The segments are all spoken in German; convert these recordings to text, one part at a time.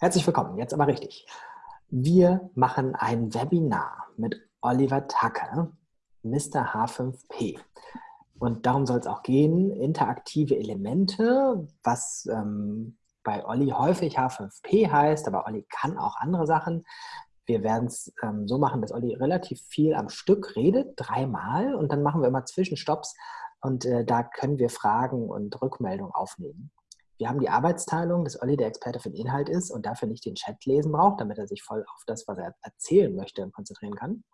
Herzlich willkommen, jetzt aber richtig. Wir machen ein Webinar mit Oliver Tucker, Mr. H5P. Und darum soll es auch gehen, interaktive Elemente, was ähm, bei Olli häufig H5P heißt, aber Olli kann auch andere Sachen. Wir werden es ähm, so machen, dass Olli relativ viel am Stück redet, dreimal, und dann machen wir immer Zwischenstopps und äh, da können wir Fragen und Rückmeldungen aufnehmen. Wir haben die Arbeitsteilung, dass Olli der Experte für den Inhalt ist und dafür nicht den Chat lesen braucht, damit er sich voll auf das, was er erzählen möchte, konzentrieren kann.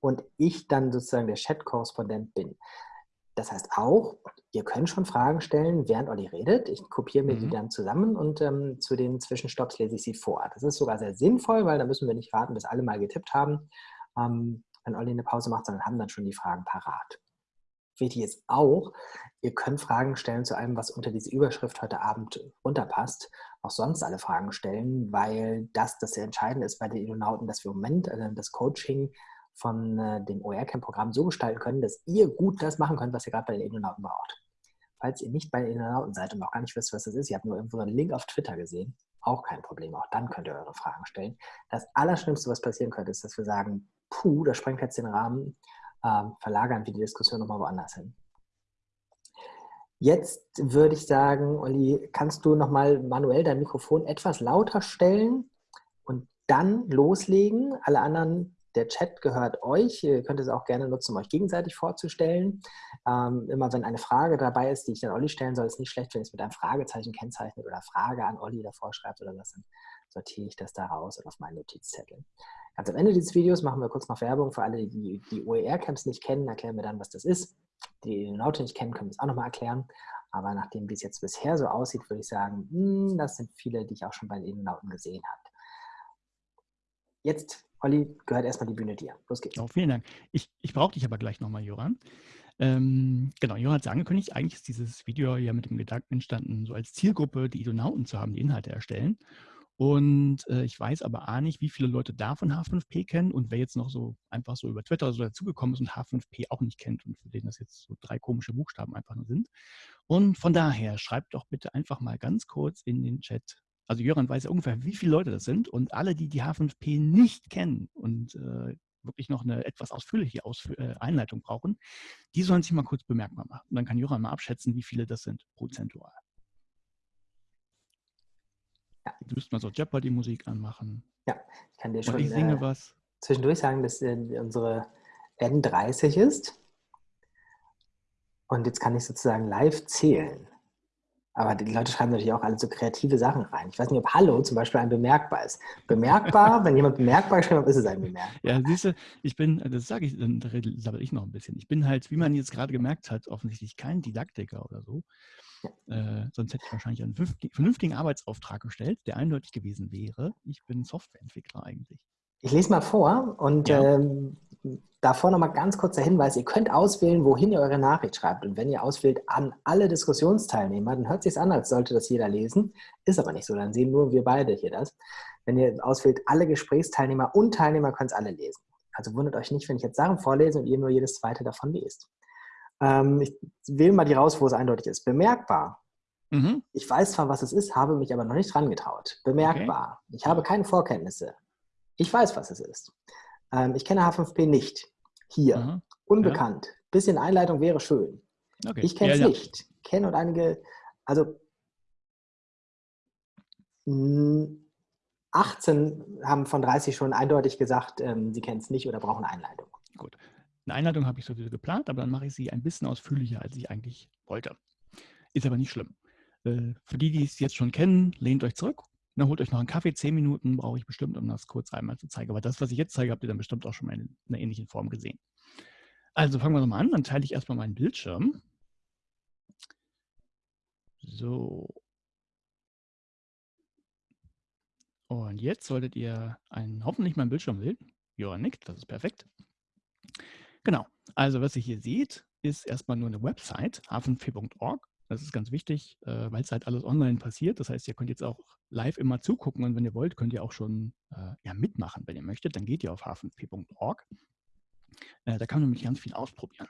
Und ich dann sozusagen der Chat-Korrespondent bin. Das heißt auch, ihr könnt schon Fragen stellen, während Olli redet. Ich kopiere mir mhm. die dann zusammen und ähm, zu den Zwischenstopps lese ich sie vor. Das ist sogar sehr sinnvoll, weil da müssen wir nicht warten, bis alle mal getippt haben, ähm, wenn Olli eine Pause macht, sondern haben dann schon die Fragen parat. Wichtig ist auch, ihr könnt Fragen stellen zu allem, was unter diese Überschrift heute Abend runterpasst. Auch sonst alle Fragen stellen, weil das das sehr entscheidende ist bei den Edonauten, dass wir im Moment äh, das Coaching von äh, dem OER-Camp-Programm so gestalten können, dass ihr gut das machen könnt, was ihr gerade bei den Edonauten braucht. Falls ihr nicht bei den Edonauten seid und auch gar nicht wisst, was das ist, ihr habt nur irgendwo einen Link auf Twitter gesehen, auch kein Problem. Auch dann könnt ihr eure Fragen stellen. Das Allerschlimmste, was passieren könnte, ist, dass wir sagen, puh, das sprengt jetzt den Rahmen ähm, verlagern wir die Diskussion nochmal woanders hin. Jetzt würde ich sagen, Olli, kannst du nochmal manuell dein Mikrofon etwas lauter stellen und dann loslegen. Alle anderen, der Chat gehört euch. Ihr könnt es auch gerne nutzen, um euch gegenseitig vorzustellen. Ähm, immer wenn eine Frage dabei ist, die ich dann Olli stellen soll, ist nicht schlecht, wenn ich es mit einem Fragezeichen kennzeichnet oder Frage an Olli davor schreibt oder was, dann sortiere ich das da raus und auf meinen Notizzettel. Ganz am Ende dieses Videos machen wir kurz noch Werbung für alle, die die OER-Camps nicht kennen, erklären wir dann, was das ist. Die die Naute nicht kennen, können wir es auch nochmal erklären. Aber nachdem wie es jetzt bisher so aussieht, würde ich sagen, mh, hm, das sind viele, die ich auch schon bei den Edenauten gesehen habe. Jetzt, Olli, gehört erstmal die Bühne dir. Los geht's. Oh, vielen Dank. Ich, ich brauche dich aber gleich nochmal, Joran. Ähm, genau, Joran hat es angekündigt, eigentlich ist dieses Video ja mit dem Gedanken entstanden, so als Zielgruppe die Edonauten zu haben, die Inhalte erstellen. Und äh, ich weiß aber auch nicht, wie viele Leute davon H5P kennen und wer jetzt noch so einfach so über Twitter so dazugekommen ist und H5P auch nicht kennt und für den das jetzt so drei komische Buchstaben einfach nur sind. Und von daher schreibt doch bitte einfach mal ganz kurz in den Chat. Also Jöran weiß ja ungefähr, wie viele Leute das sind und alle, die die H5P nicht kennen und äh, wirklich noch eine etwas ausführliche Ausf äh, Einleitung brauchen, die sollen sich mal kurz bemerkbar machen. Und dann kann Jöran mal abschätzen, wie viele das sind prozentual. Ja. Du müsst mal so Jeopardy-Musik anmachen. Ja, ich kann dir schon ich singe äh, was. zwischendurch sagen, dass äh, unsere N30 ist. Und jetzt kann ich sozusagen live zählen. Aber die Leute schreiben natürlich auch alle so kreative Sachen rein. Ich weiß nicht, ob Hallo zum Beispiel ein bemerkbar ist. Bemerkbar, wenn jemand bemerkbar geschrieben hat, ist es ein bemerkbar. Ja, siehst du, ich bin, das sage ich, dann sabbel ich noch ein bisschen. Ich bin halt, wie man jetzt gerade gemerkt hat, offensichtlich kein Didaktiker oder so. Äh, sonst hätte ich wahrscheinlich einen vernünftigen Arbeitsauftrag gestellt, der eindeutig gewesen wäre. Ich bin Softwareentwickler eigentlich. Ich lese mal vor und ja. ähm, davor nochmal ganz kurzer Hinweis. Ihr könnt auswählen, wohin ihr eure Nachricht schreibt. Und wenn ihr auswählt an alle Diskussionsteilnehmer, dann hört sich an, als sollte das jeder lesen. Ist aber nicht so, dann sehen nur wir beide hier das. Wenn ihr auswählt, alle Gesprächsteilnehmer und Teilnehmer können es alle lesen. Also wundert euch nicht, wenn ich jetzt Sachen vorlese und ihr nur jedes zweite davon lest. Ähm, ich wähle mal die raus, wo es eindeutig ist. Bemerkbar. Mhm. Ich weiß zwar, was es ist, habe mich aber noch nicht dran getraut. Bemerkbar. Okay. Ich habe keine Vorkenntnisse. Ich weiß, was es ist. Ähm, ich kenne H5P nicht. Hier. Mhm. Unbekannt. Ja. Bisschen Einleitung wäre schön. Okay. Ich kenne es ja, ja. nicht. Kenne und einige, also 18 haben von 30 schon eindeutig gesagt, ähm, sie kennen es nicht oder brauchen Einleitung. Gut. Eine Einleitung habe ich sowieso geplant, aber dann mache ich sie ein bisschen ausführlicher, als ich eigentlich wollte. Ist aber nicht schlimm. Äh, für die, die es jetzt schon kennen, lehnt euch zurück. Dann holt euch noch einen Kaffee. Zehn Minuten brauche ich bestimmt, um das kurz einmal zu zeigen. Aber das, was ich jetzt zeige, habt ihr dann bestimmt auch schon mal in einer ähnlichen Form gesehen. Also fangen wir nochmal an. Dann teile ich erstmal meinen Bildschirm. So. Und jetzt solltet ihr einen, hoffentlich meinen Bildschirm sehen. Ja, nickt, das ist perfekt. Genau. Also was ihr hier seht, ist erstmal nur eine Website, hafenp.org. Das ist ganz wichtig, äh, weil es halt alles online passiert. Das heißt, ihr könnt jetzt auch live immer zugucken und wenn ihr wollt, könnt ihr auch schon äh, ja, mitmachen, wenn ihr möchtet. Dann geht ihr auf hafenp.org. Äh, da kann man nämlich ganz viel ausprobieren.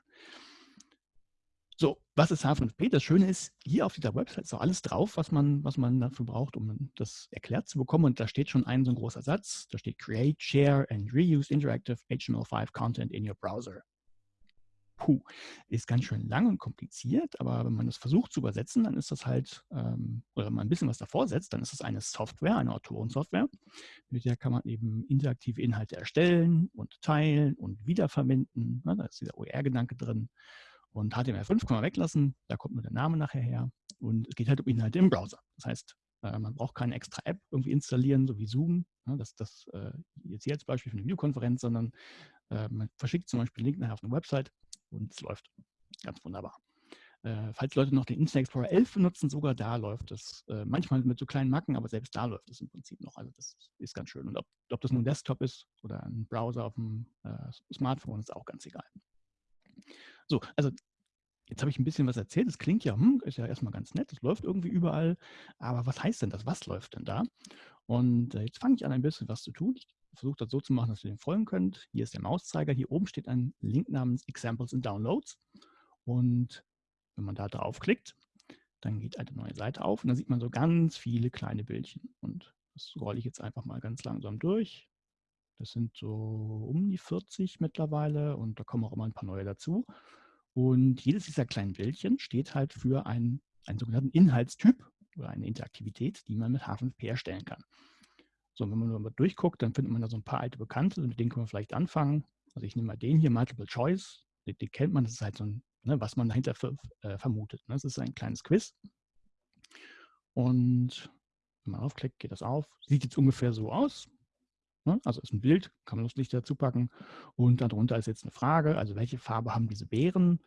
So, was ist H5P? Das Schöne ist, hier auf dieser Website ist auch alles drauf, was man, was man dafür braucht, um das erklärt zu bekommen. Und da steht schon ein so ein großer Satz. Da steht Create, Share and Reuse Interactive HTML5 Content in your Browser. Puh, ist ganz schön lang und kompliziert, aber wenn man das versucht zu übersetzen, dann ist das halt, ähm, oder wenn man ein bisschen was davor setzt, dann ist das eine Software, eine Autorensoftware. Mit der kann man eben interaktive Inhalte erstellen und teilen und wiederverwenden. Ne, da ist dieser OER-Gedanke drin. Und HTML5 kann man weglassen, da kommt nur der Name nachher her. Und es geht halt um Inhalte im Browser. Das heißt, äh, man braucht keine extra App irgendwie installieren, so wie Zoom. Ne, das das äh, jetzt hier als Beispiel für eine Videokonferenz, sondern äh, man verschickt zum Beispiel einen Link nachher auf eine Website und es läuft ganz wunderbar. Falls Leute noch den Internet Explorer 11 benutzen, sogar da läuft es. Manchmal mit so kleinen Macken, aber selbst da läuft es im Prinzip noch. Also das ist ganz schön. Und ob, ob das nun ein Desktop ist oder ein Browser auf dem Smartphone, ist auch ganz egal. So, also jetzt habe ich ein bisschen was erzählt. Das klingt ja, hm, ist ja erstmal ganz nett, es läuft irgendwie überall. Aber was heißt denn das? Was läuft denn da? Und äh, jetzt fange ich an, ein bisschen was zu tun. Ich versuche das so zu machen, dass ihr dem folgen könnt. Hier ist der Mauszeiger. Hier oben steht ein Link namens Examples and Downloads. Und wenn man da draufklickt, dann geht eine neue Seite auf und dann sieht man so ganz viele kleine Bildchen. Und das rolle ich jetzt einfach mal ganz langsam durch. Das sind so um die 40 mittlerweile und da kommen auch immer ein paar neue dazu. Und jedes dieser kleinen Bildchen steht halt für einen, einen sogenannten Inhaltstyp oder eine Interaktivität, die man mit H5P erstellen kann. So, wenn man nur mal durchguckt, dann findet man da so ein paar alte Bekannte, mit denen können wir vielleicht anfangen. Also ich nehme mal den hier, Multiple Choice. Den, den kennt man, das ist halt so ein, ne, was man dahinter für, äh, vermutet. Ne? Das ist ein kleines Quiz. Und wenn man aufklickt, geht das auf. Sieht jetzt ungefähr so aus. Ne? Also ist ein Bild, kann man lustig dazu packen. Und darunter ist jetzt eine Frage, also welche Farbe haben diese Beeren?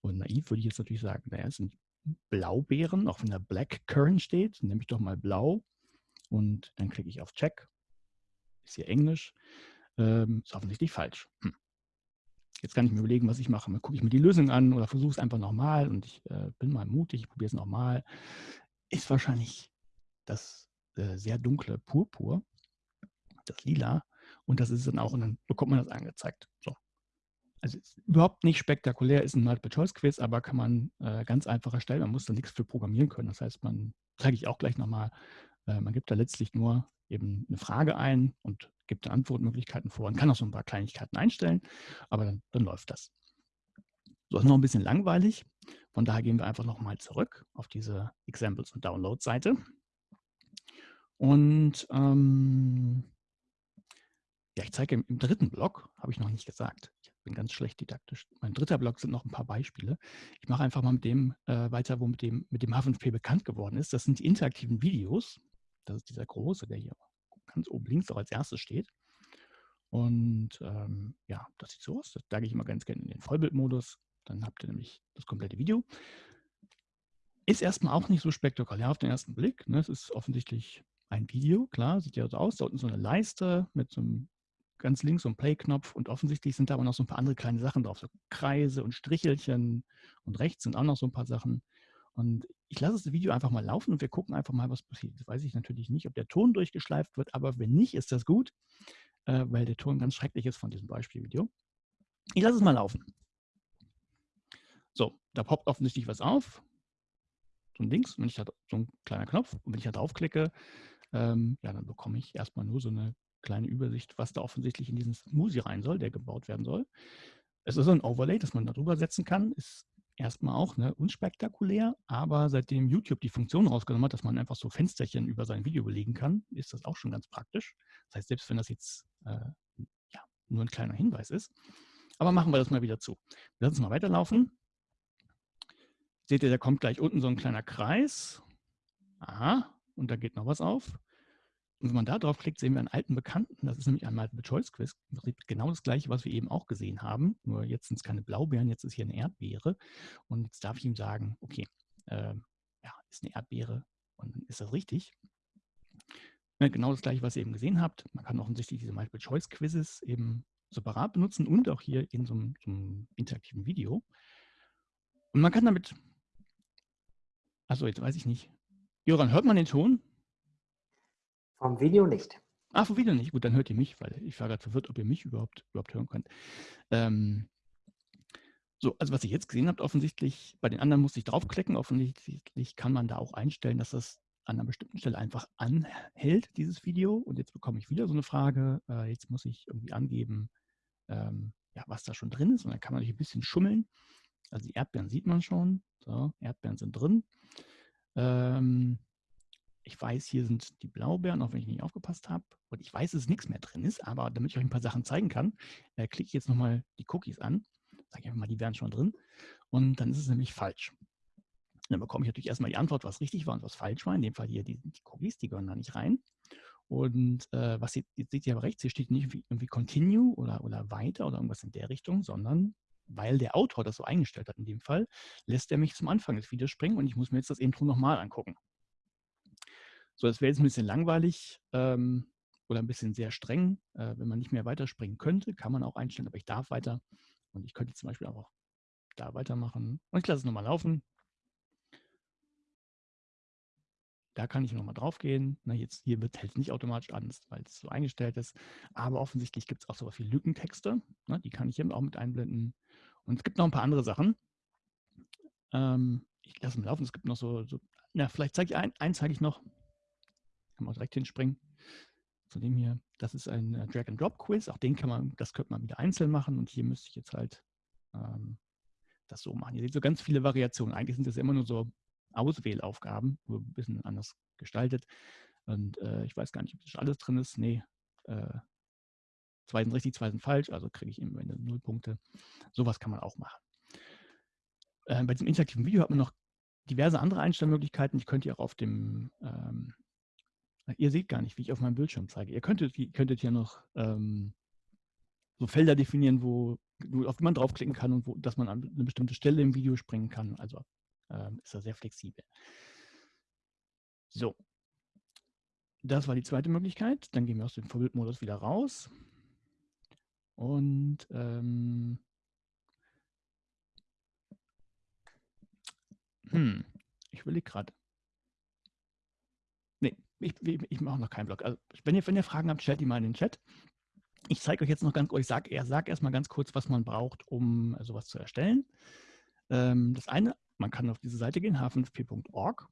Und naiv würde ich jetzt natürlich sagen, naja, es sind Blaubeeren, auch wenn da Black Currant steht, nehme ich doch mal blau. Und dann klicke ich auf Check. Ist hier Englisch. Ähm, ist offensichtlich falsch. Hm. Jetzt kann ich mir überlegen, was ich mache. Mal gucke ich mir die Lösung an oder versuche es einfach nochmal und ich äh, bin mal mutig, ich probiere es nochmal. Ist wahrscheinlich das äh, sehr dunkle Purpur, das Lila. Und das ist dann auch, und dann bekommt man das angezeigt. So. Also überhaupt nicht spektakulär, ist ein Multiple-Choice-Quiz, aber kann man äh, ganz einfach erstellen. Man muss da nichts für programmieren können. Das heißt, man, zeige ich auch gleich nochmal, äh, man gibt da letztlich nur eben eine Frage ein und gibt da Antwortmöglichkeiten vor und kann auch so ein paar Kleinigkeiten einstellen, aber dann, dann läuft das. So, ist noch ein bisschen langweilig. Von daher gehen wir einfach nochmal zurück auf diese Examples und Download-Seite. Und ähm, ja, ich zeige im, im dritten Block, habe ich noch nicht gesagt. Ich bin ganz schlecht didaktisch. Mein dritter Block sind noch ein paar Beispiele. Ich mache einfach mal mit dem äh, weiter, wo mit dem, mit dem H5P bekannt geworden ist. Das sind die interaktiven Videos. Das ist dieser große, der hier ganz oben links auch als erstes steht. Und ähm, ja, das sieht so aus. Da gehe ich immer ganz gerne in den Vollbildmodus. Dann habt ihr nämlich das komplette Video. Ist erstmal auch nicht so spektakulär auf den ersten Blick. Ne? Es ist offensichtlich ein Video, klar, sieht ja so aus. Da unten so eine Leiste mit so einem ganz links so ein Play-Knopf und offensichtlich sind da aber noch so ein paar andere kleine Sachen drauf, so Kreise und Strichelchen und rechts sind auch noch so ein paar Sachen. Und ich lasse das Video einfach mal laufen und wir gucken einfach mal, was passiert. Das weiß ich natürlich nicht, ob der Ton durchgeschleift wird, aber wenn nicht, ist das gut, äh, weil der Ton ganz schrecklich ist von diesem Beispielvideo. Ich lasse es mal laufen. So, da poppt offensichtlich was auf. So ein Links, wenn ich da, so ein kleiner Knopf. Und wenn ich da draufklicke, ähm, ja, dann bekomme ich erstmal nur so eine kleine Übersicht, was da offensichtlich in diesen Smoothie rein soll, der gebaut werden soll. Es ist ein Overlay, das man darüber setzen kann. Ist erstmal auch ne, unspektakulär, aber seitdem YouTube die Funktion rausgenommen hat, dass man einfach so Fensterchen über sein Video belegen kann, ist das auch schon ganz praktisch. Das heißt, selbst wenn das jetzt äh, ja, nur ein kleiner Hinweis ist. Aber machen wir das mal wieder zu. Wir lassen es mal weiterlaufen. Seht ihr, da kommt gleich unten so ein kleiner Kreis. Aha, und da geht noch was auf. Und wenn man da drauf klickt, sehen wir einen alten Bekannten. Das ist nämlich ein Multiple-Choice-Quiz. Genau das gleiche, was wir eben auch gesehen haben. Nur jetzt sind es keine Blaubeeren, jetzt ist hier eine Erdbeere. Und jetzt darf ich ihm sagen, okay, äh, ja, ist eine Erdbeere. Und dann ist das richtig. Ja, genau das gleiche, was ihr eben gesehen habt. Man kann offensichtlich diese Multiple-Choice-Quizzes eben separat benutzen und auch hier in so einem, so einem interaktiven Video. Und man kann damit, also jetzt weiß ich nicht, Joran, hört man den Ton? Vom Video nicht. Ah, vom Video nicht. Gut, dann hört ihr mich, weil ich war gerade verwirrt, ob ihr mich überhaupt, überhaupt hören könnt. Ähm, So, also was ihr jetzt gesehen habt, offensichtlich, bei den anderen musste ich draufklicken, offensichtlich kann man da auch einstellen, dass das an einer bestimmten Stelle einfach anhält, dieses Video. Und jetzt bekomme ich wieder so eine Frage, äh, jetzt muss ich irgendwie angeben, ähm, ja, was da schon drin ist. Und dann kann man natürlich ein bisschen schummeln. Also die Erdbeeren sieht man schon. So, Erdbeeren sind drin. Ähm, ich weiß, hier sind die Blaubeeren, auch wenn ich nicht aufgepasst habe. Und ich weiß, dass nichts mehr drin ist, aber damit ich euch ein paar Sachen zeigen kann, äh, klicke ich jetzt nochmal die Cookies an. Sage ich einfach mal, die wären schon drin. Und dann ist es nämlich falsch. Und dann bekomme ich natürlich erstmal die Antwort, was richtig war und was falsch war. In dem Fall hier die, die Cookies, die gehören da nicht rein. Und äh, was ihr, jetzt seht ihr aber rechts, hier steht nicht irgendwie, Continue oder, oder weiter oder irgendwas in der Richtung, sondern weil der Autor das so eingestellt hat in dem Fall, lässt er mich zum Anfang des Videos springen und ich muss mir jetzt das Intro nochmal angucken. So, das wäre jetzt ein bisschen langweilig ähm, oder ein bisschen sehr streng. Äh, wenn man nicht mehr weiterspringen könnte, kann man auch einstellen, aber ich darf weiter. Und ich könnte zum Beispiel auch da weitermachen. Und ich lasse es nochmal laufen. Da kann ich nochmal drauf gehen. Na, jetzt hier wird es nicht automatisch an, weil es so eingestellt ist. Aber offensichtlich gibt es auch sowas wie Lückentexte. Na, die kann ich eben auch mit einblenden. Und es gibt noch ein paar andere Sachen. Ähm, ich lasse es laufen. Es gibt noch so, so na, vielleicht zeige ich ein, eins zeige ich noch. Kann man direkt hinspringen. Zu dem hier, das ist ein äh, Drag-and-Drop-Quiz. Auch den kann man, das könnte man wieder einzeln machen. Und hier müsste ich jetzt halt ähm, das so machen. Ihr seht so ganz viele Variationen. Eigentlich sind das immer nur so Auswählaufgaben, nur ein bisschen anders gestaltet. Und äh, ich weiß gar nicht, ob das alles drin ist. Nee, äh, zwei sind richtig, zwei sind falsch. Also kriege ich immer null Punkte. Sowas kann man auch machen. Äh, bei diesem interaktiven Video hat man noch diverse andere Einstellmöglichkeiten. Ich könnte auch auf dem ähm, Ihr seht gar nicht, wie ich auf meinem Bildschirm zeige. Ihr könntet, könntet hier noch ähm, so Felder definieren, wo, auf die man draufklicken kann und wo, dass man an eine bestimmte Stelle im Video springen kann. Also ähm, ist er sehr flexibel. So. Das war die zweite Möglichkeit. Dann gehen wir aus dem Vorbildmodus wieder raus. Und ähm, hm, ich will gerade ich, ich mache noch keinen Blog. Also wenn ihr, wenn ihr Fragen habt, stellt die mal in den Chat. Ich zeige euch jetzt noch ganz, ich sage sag erstmal ganz kurz, was man braucht, um sowas zu erstellen. Ähm, das eine, man kann auf diese Seite gehen, h5p.org.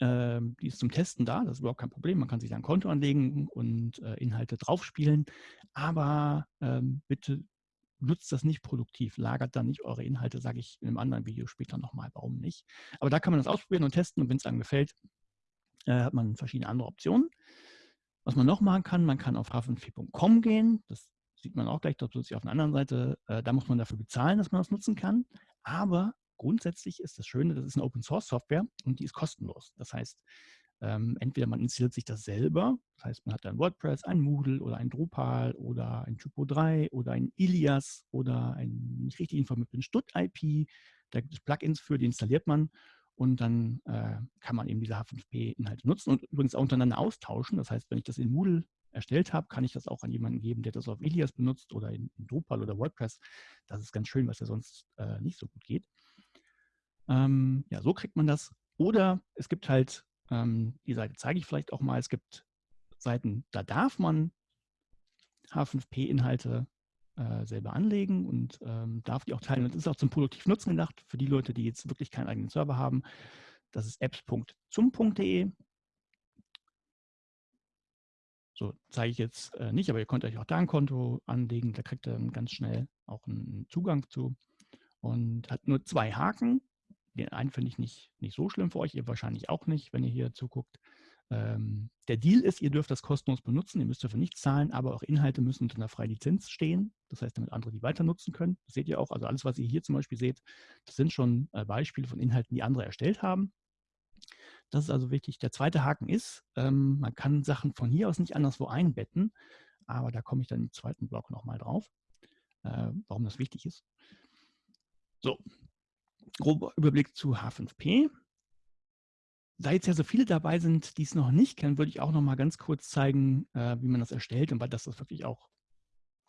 Ähm, die ist zum Testen da, das ist überhaupt kein Problem. Man kann sich da ein Konto anlegen und äh, Inhalte draufspielen. Aber ähm, bitte nutzt das nicht produktiv, lagert da nicht eure Inhalte, sage ich in einem anderen Video später nochmal, warum nicht. Aber da kann man das ausprobieren und testen und wenn es einem gefällt, äh, hat man verschiedene andere Optionen. Was man noch machen kann, man kann auf h5p.com gehen. Das sieht man auch gleich dort plötzlich auf der anderen Seite. Äh, da muss man dafür bezahlen, dass man das nutzen kann. Aber grundsätzlich ist das Schöne, das ist eine Open Source Software und die ist kostenlos. Das heißt, ähm, entweder man installiert sich das selber, das heißt, man hat ein WordPress, ein Moodle oder ein Drupal oder ein Typo 3 oder ein Ilias oder ein nicht richtig informierten Stut-IP. Da gibt es Plugins für, die installiert man und dann äh, kann man eben diese H5P-Inhalte nutzen und übrigens auch untereinander austauschen. Das heißt, wenn ich das in Moodle erstellt habe, kann ich das auch an jemanden geben, der das auf Elias benutzt oder in, in Drupal oder WordPress. Das ist ganz schön, was ja sonst äh, nicht so gut geht. Ähm, ja, so kriegt man das. Oder es gibt halt, ähm, die Seite zeige ich vielleicht auch mal, es gibt Seiten, da darf man H5P-Inhalte äh, selber anlegen und ähm, darf die auch teilen. Und das ist auch zum produktiven Nutzen gedacht für die Leute, die jetzt wirklich keinen eigenen Server haben. Das ist apps.zum.de. So zeige ich jetzt äh, nicht, aber ihr könnt euch auch da ein Konto anlegen. Da kriegt ihr dann ganz schnell auch einen Zugang zu. Und hat nur zwei Haken. Den einen finde ich nicht, nicht so schlimm für euch, ihr wahrscheinlich auch nicht, wenn ihr hier zuguckt. Ähm, der Deal ist, ihr dürft das kostenlos benutzen, ihr müsst dafür nichts zahlen, aber auch Inhalte müssen unter einer freien Lizenz stehen. Das heißt, damit andere die weiter nutzen können. Das seht ihr auch. Also alles, was ihr hier zum Beispiel seht, das sind schon äh, Beispiele von Inhalten, die andere erstellt haben. Das ist also wichtig. Der zweite Haken ist, ähm, man kann Sachen von hier aus nicht anderswo einbetten, aber da komme ich dann im zweiten Block nochmal drauf, äh, warum das wichtig ist. So, grober Überblick zu H5P da jetzt ja so viele dabei sind, die es noch nicht kennen, würde ich auch noch mal ganz kurz zeigen, äh, wie man das erstellt und weil das, das wirklich auch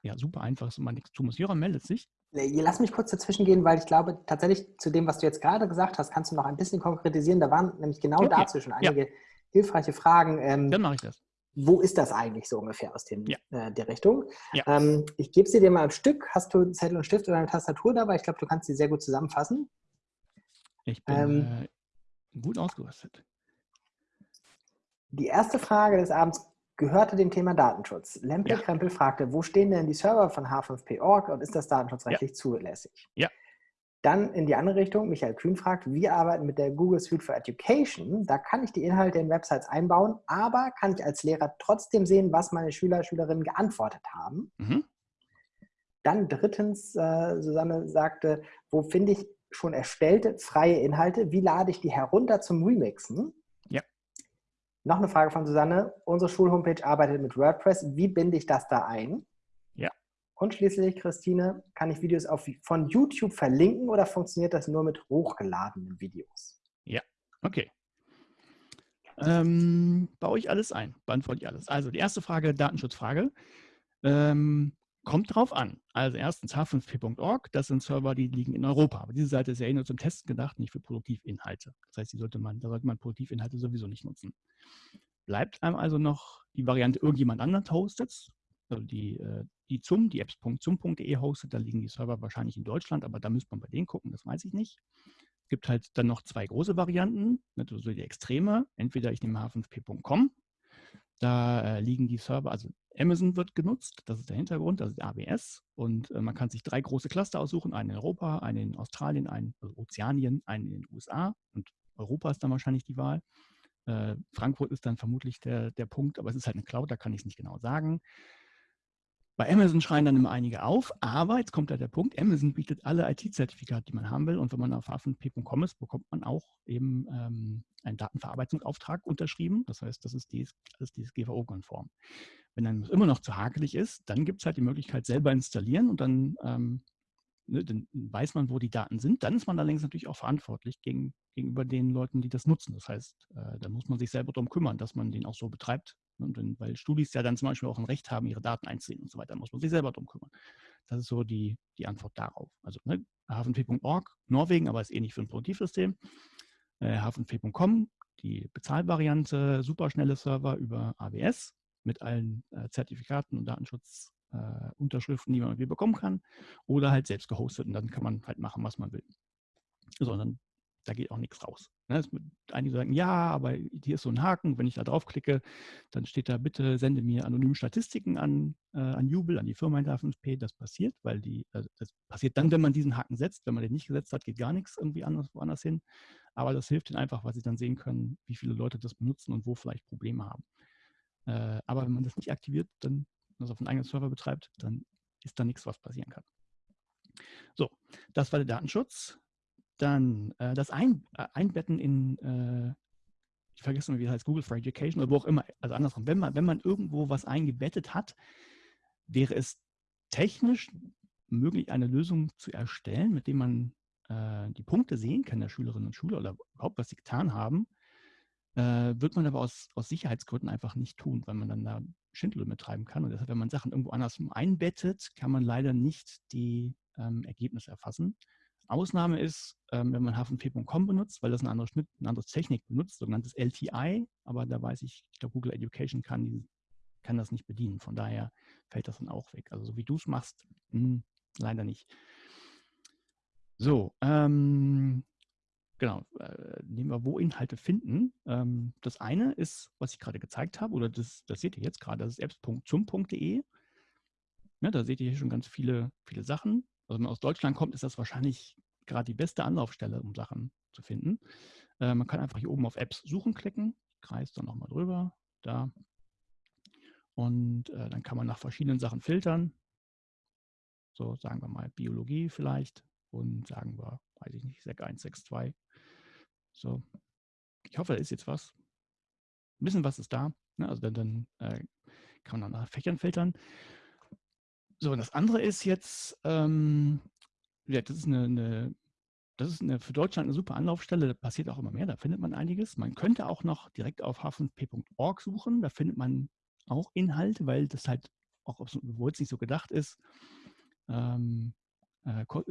ja, super einfach ist und man nichts tun muss. Jöran meldet sich. Lass mich kurz dazwischen gehen, weil ich glaube, tatsächlich zu dem, was du jetzt gerade gesagt hast, kannst du noch ein bisschen konkretisieren. Da waren nämlich genau okay. dazu schon einige ja. hilfreiche Fragen. Ähm, Dann mache ich das. wo ist das eigentlich so ungefähr aus dem, Ja. äh, der Richtung? Ja. Ähm, ich gebe sie dir mal am Stück. Hast du Zettel und Stift oder eine Tastatur dabei? Ich glaube, du kannst sie sehr gut zusammenfassen. Ich bin Ähm, äh, gut ausgerüstet. Die erste Frage des Abends gehörte dem Thema Datenschutz. Lempel Ja. Krempel fragte, wo stehen denn die Server von H5P.org und ist das datenschutzrechtlich zulässig? Ja. Dann in die andere Richtung, Michael Kühn fragt, wir arbeiten mit der Google Suite for Education. Da kann ich die Inhalte in Websites einbauen, aber kann ich als Lehrer trotzdem sehen, was meine Schüler, Schülerinnen geantwortet haben? Mhm. Dann drittens, äh, Susanne sagte, wo finde ich schon erstellte freie Inhalte? Wie lade ich die herunter zum Remixen? Ja. Noch eine Frage von Susanne. Unsere Schulhomepage arbeitet mit WordPress. Wie binde ich das da ein? Ja. Und schließlich, Christine, kann ich Videos auf, von YouTube verlinken oder funktioniert das nur mit hochgeladenen Videos? Okay. Ähm, baue ich alles ein, beantworte ich alles. Also die erste Frage, Datenschutzfrage. Ähm, kommt drauf an. Also erstens h5p.org, das sind Server, die liegen in Europa. Aber diese Seite ist ja eh nur zum Testen gedacht, nicht für Produktivinhalte. Das heißt, die sollte man, da sollte man Produktivinhalte sowieso nicht nutzen. Bleibt einem also noch die Variante, irgendjemand anders hostet. Also die, äh, die zum, die apps.zum.de hostet, da liegen die Server wahrscheinlich in Deutschland, aber da müsste man bei denen gucken, das weiß ich nicht. Es gibt halt dann noch zwei große Varianten, also die Extreme. Entweder ich nehme h5p.com, da äh, liegen die Server, also Amazon wird genutzt, das ist der Hintergrund, das ist AWS. Und äh, man kann sich drei große Cluster aussuchen, einen in Europa, einen in Australien, einen also Ozeanien, einen in den USA. Und Europa ist dann wahrscheinlich die Wahl. Äh, Frankfurt ist dann vermutlich der, der Punkt, aber es ist halt eine Cloud, da kann ich es nicht genau sagen. Bei Amazon schreien dann immer einige auf, aber jetzt kommt da der Punkt, Amazon bietet alle IT-Zertifikate, die man haben will. Und wenn man auf h5p.com ist, bekommt man auch eben ähm, einen Datenverarbeitungsauftrag unterschrieben. Das heißt, das ist alles DSGVO-konform. Wenn dann immer noch zu hakelig ist, dann gibt es halt die Möglichkeit, selber installieren und dann, ähm, ne, dann weiß man, wo die Daten sind. Dann ist man allerdings natürlich auch verantwortlich gegen, gegenüber den Leuten, die das nutzen. Das heißt, äh, da muss man sich selber darum kümmern, dass man den auch so betreibt. Und wenn, weil Studis ja dann zum Beispiel auch ein Recht haben, ihre Daten einzusehen und so weiter, muss man sich selber darum kümmern. Das ist so die, die Antwort darauf. Also ne, h5p.org, Norwegen, aber ist nicht für ein Produktivsystem. Äh, h5p.com, die Bezahlvariante, superschnelle Server über AWS mit allen äh, Zertifikaten und Datenschutzunterschriften, die man irgendwie bekommen kann. Oder halt selbst gehostet und dann kann man halt machen, was man will. Sondern da geht auch nichts raus. Ne? Einige sagen, ja, aber hier ist so ein Haken, wenn ich da draufklicke, dann steht da, bitte sende mir anonyme Statistiken an, äh, an Jubel, an die Firma hinter 5P. Das passiert, weil die, äh, das passiert dann, wenn man diesen Haken setzt. Wenn man den nicht gesetzt hat, geht gar nichts irgendwie anders, woanders hin. Aber das hilft ihnen einfach, weil sie dann sehen können, wie viele Leute das benutzen und wo vielleicht Probleme haben. Äh, aber wenn man das nicht aktiviert, dann das auf einen eigenen Server betreibt, dann ist da nichts, was passieren kann. So, das war der Datenschutz. Dann äh, das Ein, äh, Einbetten in, äh, ich vergesse mal, wie das heißt, Google for Education oder wo auch immer, also andersrum, wenn man, wenn man irgendwo was eingebettet hat, wäre es technisch möglich, eine Lösung zu erstellen, mit dem man äh, die Punkte sehen kann der Schülerinnen und Schüler oder überhaupt, was sie getan haben, äh, wird man aber aus, aus Sicherheitsgründen einfach nicht tun, weil man dann da Schindel betreiben kann. Und deshalb, wenn man Sachen irgendwo anders einbettet, kann man leider nicht die ähm, Ergebnisse erfassen. Ausnahme ist, ähm, wenn man h5p.com benutzt, weil das eine andere, Schnitt, eine andere Technik benutzt, sogenanntes LTI, aber da weiß ich, ich glaube, Google Education kann, die, kann das nicht bedienen. Von daher fällt das dann auch weg. Also so wie du es machst, mh, leider nicht. So, ähm, genau, äh, nehmen wir, wo Inhalte finden. Ähm, das eine ist, was ich gerade gezeigt habe, oder das, das seht ihr jetzt gerade, das ist apps.zum.de. Ja, da seht ihr hier schon ganz viele, viele Sachen. Also wenn man aus Deutschland kommt, ist das wahrscheinlich gerade die beste Anlaufstelle, um Sachen zu finden. Äh, man kann einfach hier oben auf Apps suchen klicken. Ich kreise dann nochmal drüber. Da. Und äh, dann kann man nach verschiedenen Sachen filtern. So, sagen wir mal Biologie vielleicht. Und sagen wir, weiß ich nicht, SEC 162. So. Ich hoffe, da ist jetzt was. Ein bisschen was ist da. Ne? Also dann, dann äh, kann man nach Fächern filtern. So, und das andere ist jetzt, ähm, ja, das ist eine, eine, das ist eine, für Deutschland eine super Anlaufstelle, da passiert auch immer mehr, da findet man einiges. Man könnte auch noch direkt auf h5p.org suchen, da findet man auch Inhalte, weil das halt auch, obwohl es nicht so gedacht ist, ähm, äh, ko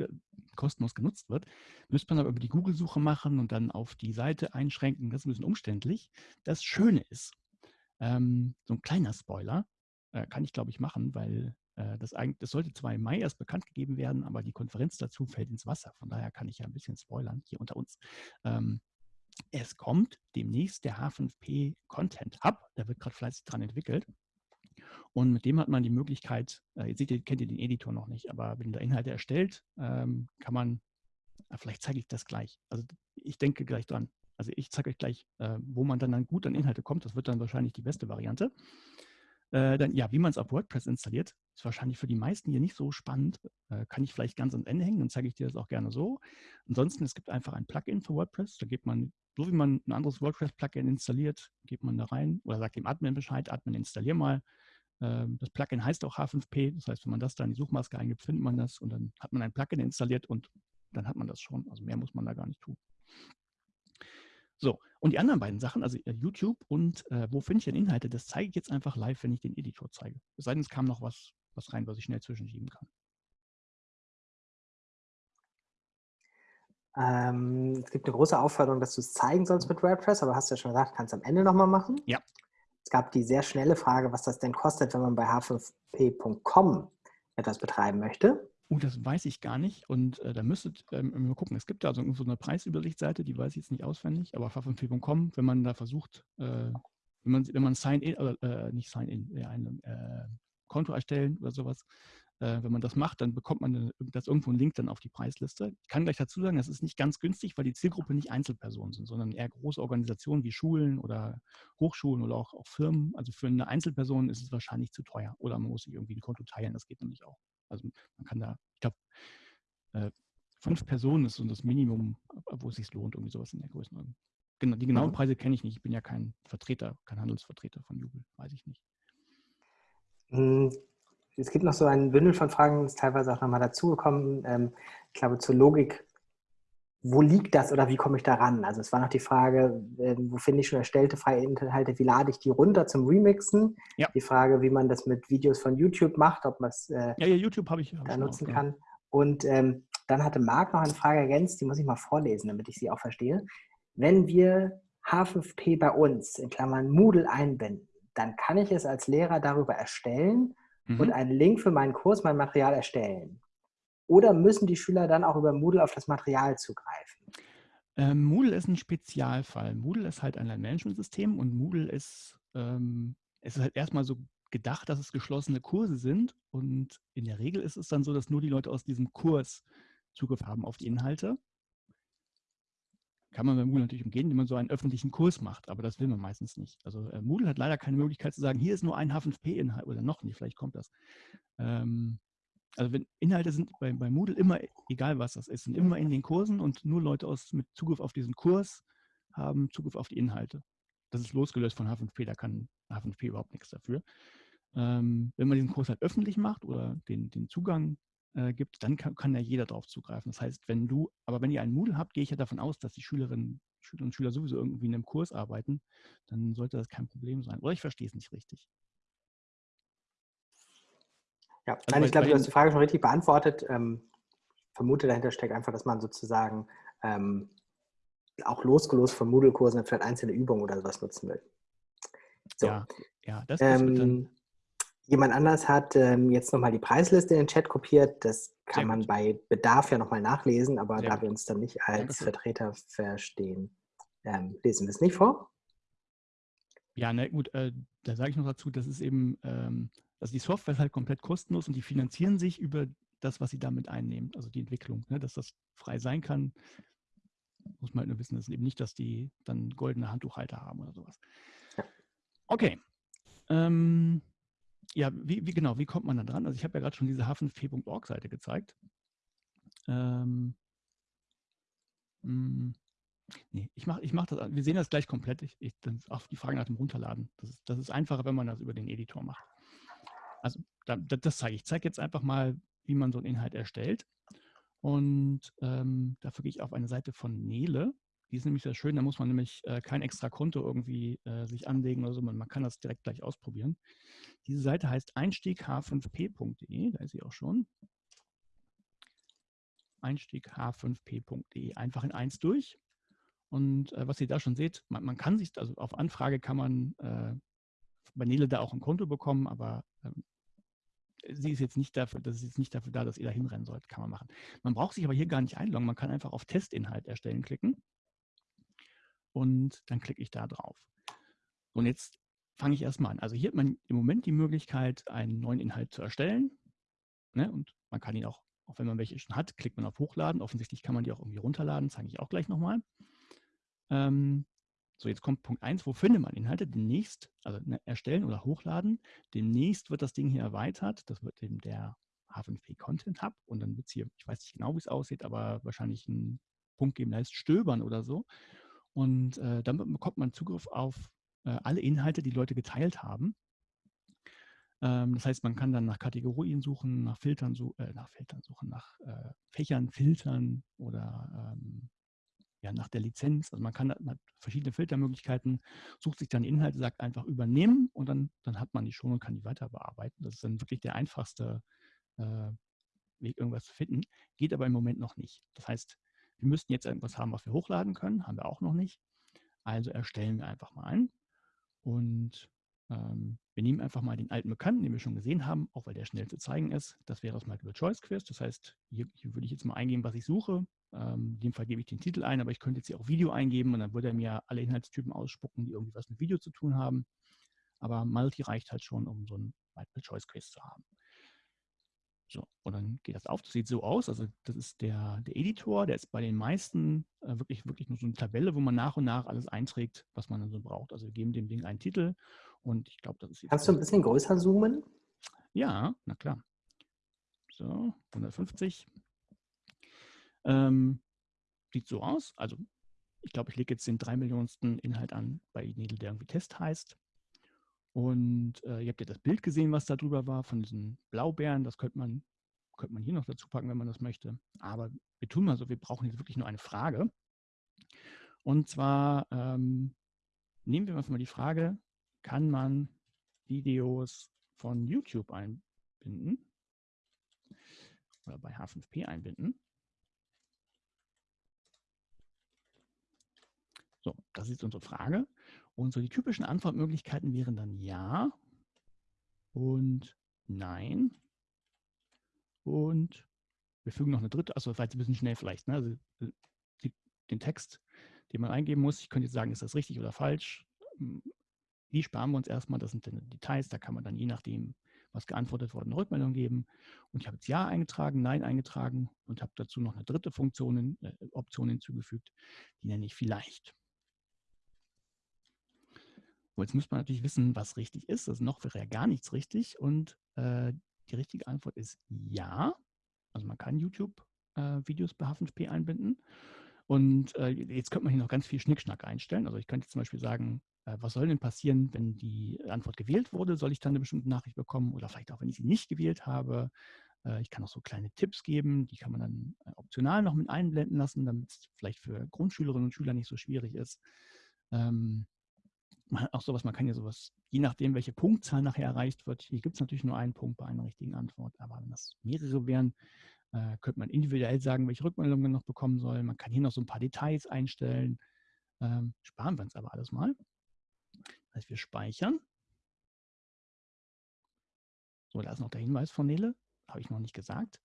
kostenlos genutzt wird, müsste man aber über die Google-Suche machen und dann auf die Seite einschränken. Das ist ein bisschen umständlich. Das Schöne ist, Ähm, so ein kleiner Spoiler äh, kann ich, glaube ich, machen, weil äh, das, eigentlich, das sollte zwar im Mai erst bekannt gegeben werden, aber die Konferenz dazu fällt ins Wasser. Von daher kann ich ja ein bisschen spoilern hier unter uns. Ähm, es kommt demnächst der H5P Content Hub. Da wird gerade fleißig dran entwickelt. Und mit dem hat man die Möglichkeit, äh, seht ihr, kennt ihr den Editor noch nicht, aber wenn da Inhalte erstellt, ähm, kann man, äh, vielleicht zeige ich das gleich. Also ich denke gleich dran. Also ich zeige euch gleich, äh, wo man dann, dann gut an Inhalte kommt. Das wird dann wahrscheinlich die beste Variante. Äh, dann, ja, wie man es auf WordPress installiert, ist wahrscheinlich für die meisten hier nicht so spannend. Äh, kann ich vielleicht ganz ans Ende hängen, dann zeige ich dir das auch gerne so. Ansonsten, es gibt einfach ein Plugin für WordPress. Da geht man, so wie man ein anderes WordPress-Plugin installiert, geht man da rein oder sagt dem Admin Bescheid, Admin installier mal. Ähm, das Plugin heißt auch H5P. Das heißt, wenn man das da in die Suchmaske eingibt, findet man das und dann hat man ein Plugin installiert und dann hat man das schon. Also mehr muss man da gar nicht tun. So, und die anderen beiden Sachen, also äh, YouTube und äh, wo finde ich denn Inhalte, das zeige ich jetzt einfach live, wenn ich den Editor zeige. Es sei denn, es kam noch was, was rein, was ich schnell zwischenschieben kann. Ähm, es gibt eine große Aufforderung, dass du es zeigen sollst mit WordPress, aber hast du ja schon gesagt, kannst du am Ende nochmal machen. Ja. Es gab die sehr schnelle Frage, was das denn kostet, wenn man bei h5p.com etwas betreiben möchte. Oh, das weiß ich gar nicht. Und äh, da müsstet ähm, mal gucken. Es gibt da so eine Preisübersichtsseite, die weiß ich jetzt nicht auswendig, aber h5p.com, wenn man da versucht, äh, wenn man, wenn man Sign-in, äh, nicht Sign-in, ein äh, Konto erstellen oder sowas, äh, wenn man das macht, dann bekommt man das irgendwo einen Link dann auf die Preisliste. Ich kann gleich dazu sagen, das ist nicht ganz günstig, weil die Zielgruppe nicht Einzelpersonen sind, sondern eher große Organisationen wie Schulen oder Hochschulen oder auch, auch Firmen. Also für eine Einzelperson ist es wahrscheinlich zu teuer oder man muss sich irgendwie ein Konto teilen, das geht nämlich auch. Also man kann da, ich glaube, äh, fünf Personen ist so das Minimum, wo es sich lohnt, irgendwie sowas in der Größenordnung. Genau, die genauen Preise kenne ich nicht. Ich bin ja kein Vertreter, kein Handelsvertreter von Jubel, weiß ich nicht. Hm, es gibt noch so ein Bündel von Fragen, ist teilweise auch nochmal dazugekommen. Ähm, ich glaube, zur Logik, wo liegt das oder wie komme ich da ran? Also es war noch die Frage, ähm, wo finde ich schon erstellte freie Inhalte, wie lade ich die runter zum Remixen? Ja. Die Frage, wie man das mit Videos von YouTube macht, ob man es äh, ja, ja, YouTube habe ich, da nutzen auch, kann. Und ähm, dann hatte Marc noch eine Frage ergänzt, die muss ich mal vorlesen, damit ich sie auch verstehe. Wenn wir H5P bei uns in Klammern Moodle einbinden, dann kann ich es als Lehrer darüber erstellen mhm. und einen Link für meinen Kurs, mein Material erstellen? Oder müssen die Schüler dann auch über Moodle auf das Material zugreifen? Ähm, Moodle ist ein Spezialfall. Moodle ist halt ein Lernmanagementsystem und Moodle ist, ähm, es ist halt erstmal so gedacht, dass es geschlossene Kurse sind und in der Regel ist es dann so, dass nur die Leute aus diesem Kurs Zugriff haben auf die Inhalte. Kann man bei Moodle natürlich umgehen, indem man so einen öffentlichen Kurs macht, aber das will man meistens nicht. Also äh, Moodle hat leider keine Möglichkeit zu sagen, hier ist nur ein H5P-Inhalt oder noch nicht, vielleicht kommt das. Ähm, also wenn Inhalte sind bei, bei Moodle immer, egal was das ist, sind immer in den Kursen und nur Leute aus, mit Zugriff auf diesen Kurs haben Zugriff auf die Inhalte. Das ist losgelöst von H5P, da kann H5P überhaupt nichts dafür. Ähm, wenn man diesen Kurs halt öffentlich macht oder den, den Zugang äh, gibt, dann kann, kann ja jeder darauf zugreifen. Das heißt, wenn du, aber wenn ihr einen Moodle habt, gehe ich ja davon aus, dass die Schülerinnen Schüler und Schüler sowieso irgendwie in einem Kurs arbeiten, dann sollte das kein Problem sein. Oder ich verstehe es nicht richtig. Ja, also nein, ich glaube, du hast die Frage schon richtig beantwortet. Ähm, vermute, dahinter steckt einfach, dass man sozusagen ähm, auch losgelöst von Moodle-Kursen vielleicht einzelne Übungen oder sowas nutzen will. So. Ja, ja, das, ähm, Jemand anders hat ähm, jetzt nochmal die Preisliste in den Chat kopiert. Das kann man bei Bedarf ja nochmal nachlesen, aber Sehr da gut. wir uns dann nicht als. Vertreter verstehen, ähm, lesen wir es nicht vor. Ja, na gut, äh, da sage ich noch dazu, das ist eben, ähm, also die Software ist halt komplett kostenlos und die finanzieren sich über das, was sie damit einnehmen, also die Entwicklung, ne, dass das frei sein kann. Muss man halt nur wissen, das ist eben nicht, dass die dann goldene Handtuchhalter haben oder sowas. Okay. Ähm, ja, wie, wie, genau, wie kommt man da dran? Also ich habe ja gerade schon diese h5p.org-Seite gezeigt. Ähm, mh, hm, nee, ich mache ich mach das, wir sehen das gleich komplett. Ich, ich, auch die Frage nach dem Runterladen. Das ist, das ist einfacher, wenn man das über den Editor macht. Also da, das zeige ich. Ich zeige jetzt einfach mal, wie man so einen Inhalt erstellt. Und ähm, dafür gehe ich auf eine Seite von Nele. Die ist nämlich sehr schön, da muss man nämlich äh, kein extra Konto irgendwie äh, sich anlegen oder so, man, man kann das direkt gleich ausprobieren. Diese Seite heißt einstiegh5p.de, da ist sie auch schon. Einstiegh5p.de, einfach in eins durch. Und äh, was ihr da schon seht, man, man, kann sich, also auf Anfrage kann man äh, bei Nele da auch ein Konto bekommen, aber sie ist jetzt nicht dafür, das ist jetzt nicht dafür da, dass ihr da hinrennen sollt, kann man machen. Man braucht sich aber hier gar nicht einloggen, man kann einfach auf Testinhalt erstellen klicken und dann klicke ich da drauf. Und jetzt fange ich erstmal an. Also hier hat man im Moment die Möglichkeit, einen neuen Inhalt zu erstellen. Ne? Und man kann ihn auch, auch wenn man welche schon hat, klickt man auf Hochladen. Offensichtlich kann man die auch irgendwie runterladen, zeige ich auch gleich nochmal. Ähm, so, jetzt kommt Punkt 1, wo findet man Inhalte? Demnächst, also ne, erstellen oder hochladen. Demnächst wird das Ding hier erweitert. Das wird eben der H5P Content Hub und dann wird es hier, ich weiß nicht genau, wie es aussieht, aber wahrscheinlich einen Punkt geben, der heißt Stöbern oder so. Und äh, dann bekommt man Zugriff auf äh, alle Inhalte, die Leute geteilt haben. Ähm, das heißt, man kann dann nach Kategorien suchen, nach Filtern, äh, nach Filtern suchen, nach äh, Fächern filtern oder ähm, ja, nach der Lizenz. Also man kann man hat verschiedene Filtermöglichkeiten, sucht sich dann Inhalte, sagt einfach übernehmen und dann, dann hat man die schon und kann die weiter bearbeiten. Das ist dann wirklich der einfachste äh, Weg, irgendwas zu finden. Geht aber im Moment noch nicht. Das heißt, wir müssten jetzt irgendwas haben, was wir hochladen können, haben wir auch noch nicht. Also erstellen wir einfach mal ein. Und ähm, wir nehmen einfach mal den alten Bekannten, den wir schon gesehen haben, auch weil der schnell zu zeigen ist. Das wäre das Multiple Choice Quiz. Das heißt, hier, hier würde ich jetzt mal eingeben, was ich suche. Ähm, in dem Fall gebe ich den Titel ein, aber ich könnte jetzt hier auch Video eingeben und dann würde er mir alle Inhaltstypen ausspucken, die irgendwie was mit Video zu tun haben. Aber Multi reicht halt schon, um so ein Multiple Choice Quiz zu haben. So, und dann geht das auf. Das sieht so aus. Also das ist der, der Editor, der ist bei den meisten äh, wirklich, wirklich nur so eine Tabelle, wo man nach und nach alles einträgt, was man dann so braucht. Also wir geben dem Ding einen Titel und ich glaube, das ist jetzt. Kannst du ein bisschen größer zoomen? Ja, na klar. So, 150. Ähm, sieht so aus. Also ich glaube, ich lege jetzt den drei Millionensten Inhalt an bei Needle, der irgendwie Test heißt. Und äh, ihr habt ja das Bild gesehen, was da drüber war, von diesen Blaubeeren. Das könnte man, könnte man hier noch dazu packen, wenn man das möchte. Aber wir tun mal so, wir brauchen jetzt wirklich nur eine Frage. Und zwar ähm, nehmen wir uns mal die Frage, kann man Videos von YouTube einbinden oder bei H5P einbinden? So, das ist unsere Frage. Und so die typischen Antwortmöglichkeiten wären dann ja und nein und wir fügen noch eine dritte, also vielleicht ein bisschen schnell vielleicht, ne? also die, den Text, den man eingeben muss. Ich könnte jetzt sagen, ist das richtig oder falsch. Hm, die sparen wir uns erstmal, das sind dann Details, da kann man dann je nachdem, was geantwortet wurde, eine Rückmeldung geben. Und ich habe jetzt Ja eingetragen, Nein eingetragen und habe dazu noch eine dritte Funktion, äh, Option hinzugefügt, die nenne ich vielleicht. So, jetzt müsste man natürlich wissen, was richtig ist. Also noch wäre ja gar nichts richtig. Und äh, die richtige Antwort ist ja. Also man kann YouTube-Videos äh, bei H5P einbinden. Und äh, jetzt könnte man hier noch ganz viel Schnickschnack einstellen. Also ich könnte zum Beispiel sagen, äh, was soll denn passieren, wenn die Antwort gewählt wurde? Soll ich dann eine bestimmte Nachricht bekommen? Oder vielleicht auch, wenn ich sie nicht gewählt habe. Äh, ich kann auch so kleine Tipps geben, die kann man dann äh, optional noch mit einblenden lassen, damit es vielleicht für Grundschülerinnen und Schüler nicht so schwierig ist. Ähm, auch sowas, man kann ja sowas, je nachdem, welche Punktzahl nachher erreicht wird, hier gibt es natürlich nur einen Punkt bei einer richtigen Antwort, aber wenn das mehrere wären, äh, könnte man individuell sagen, welche Rückmeldungen man noch bekommen soll. Man kann hier noch so ein paar Details einstellen. Ähm, sparen wir uns aber alles mal. Das heißt, wir speichern. So, da ist noch der Hinweis von Nele, habe ich noch nicht gesagt.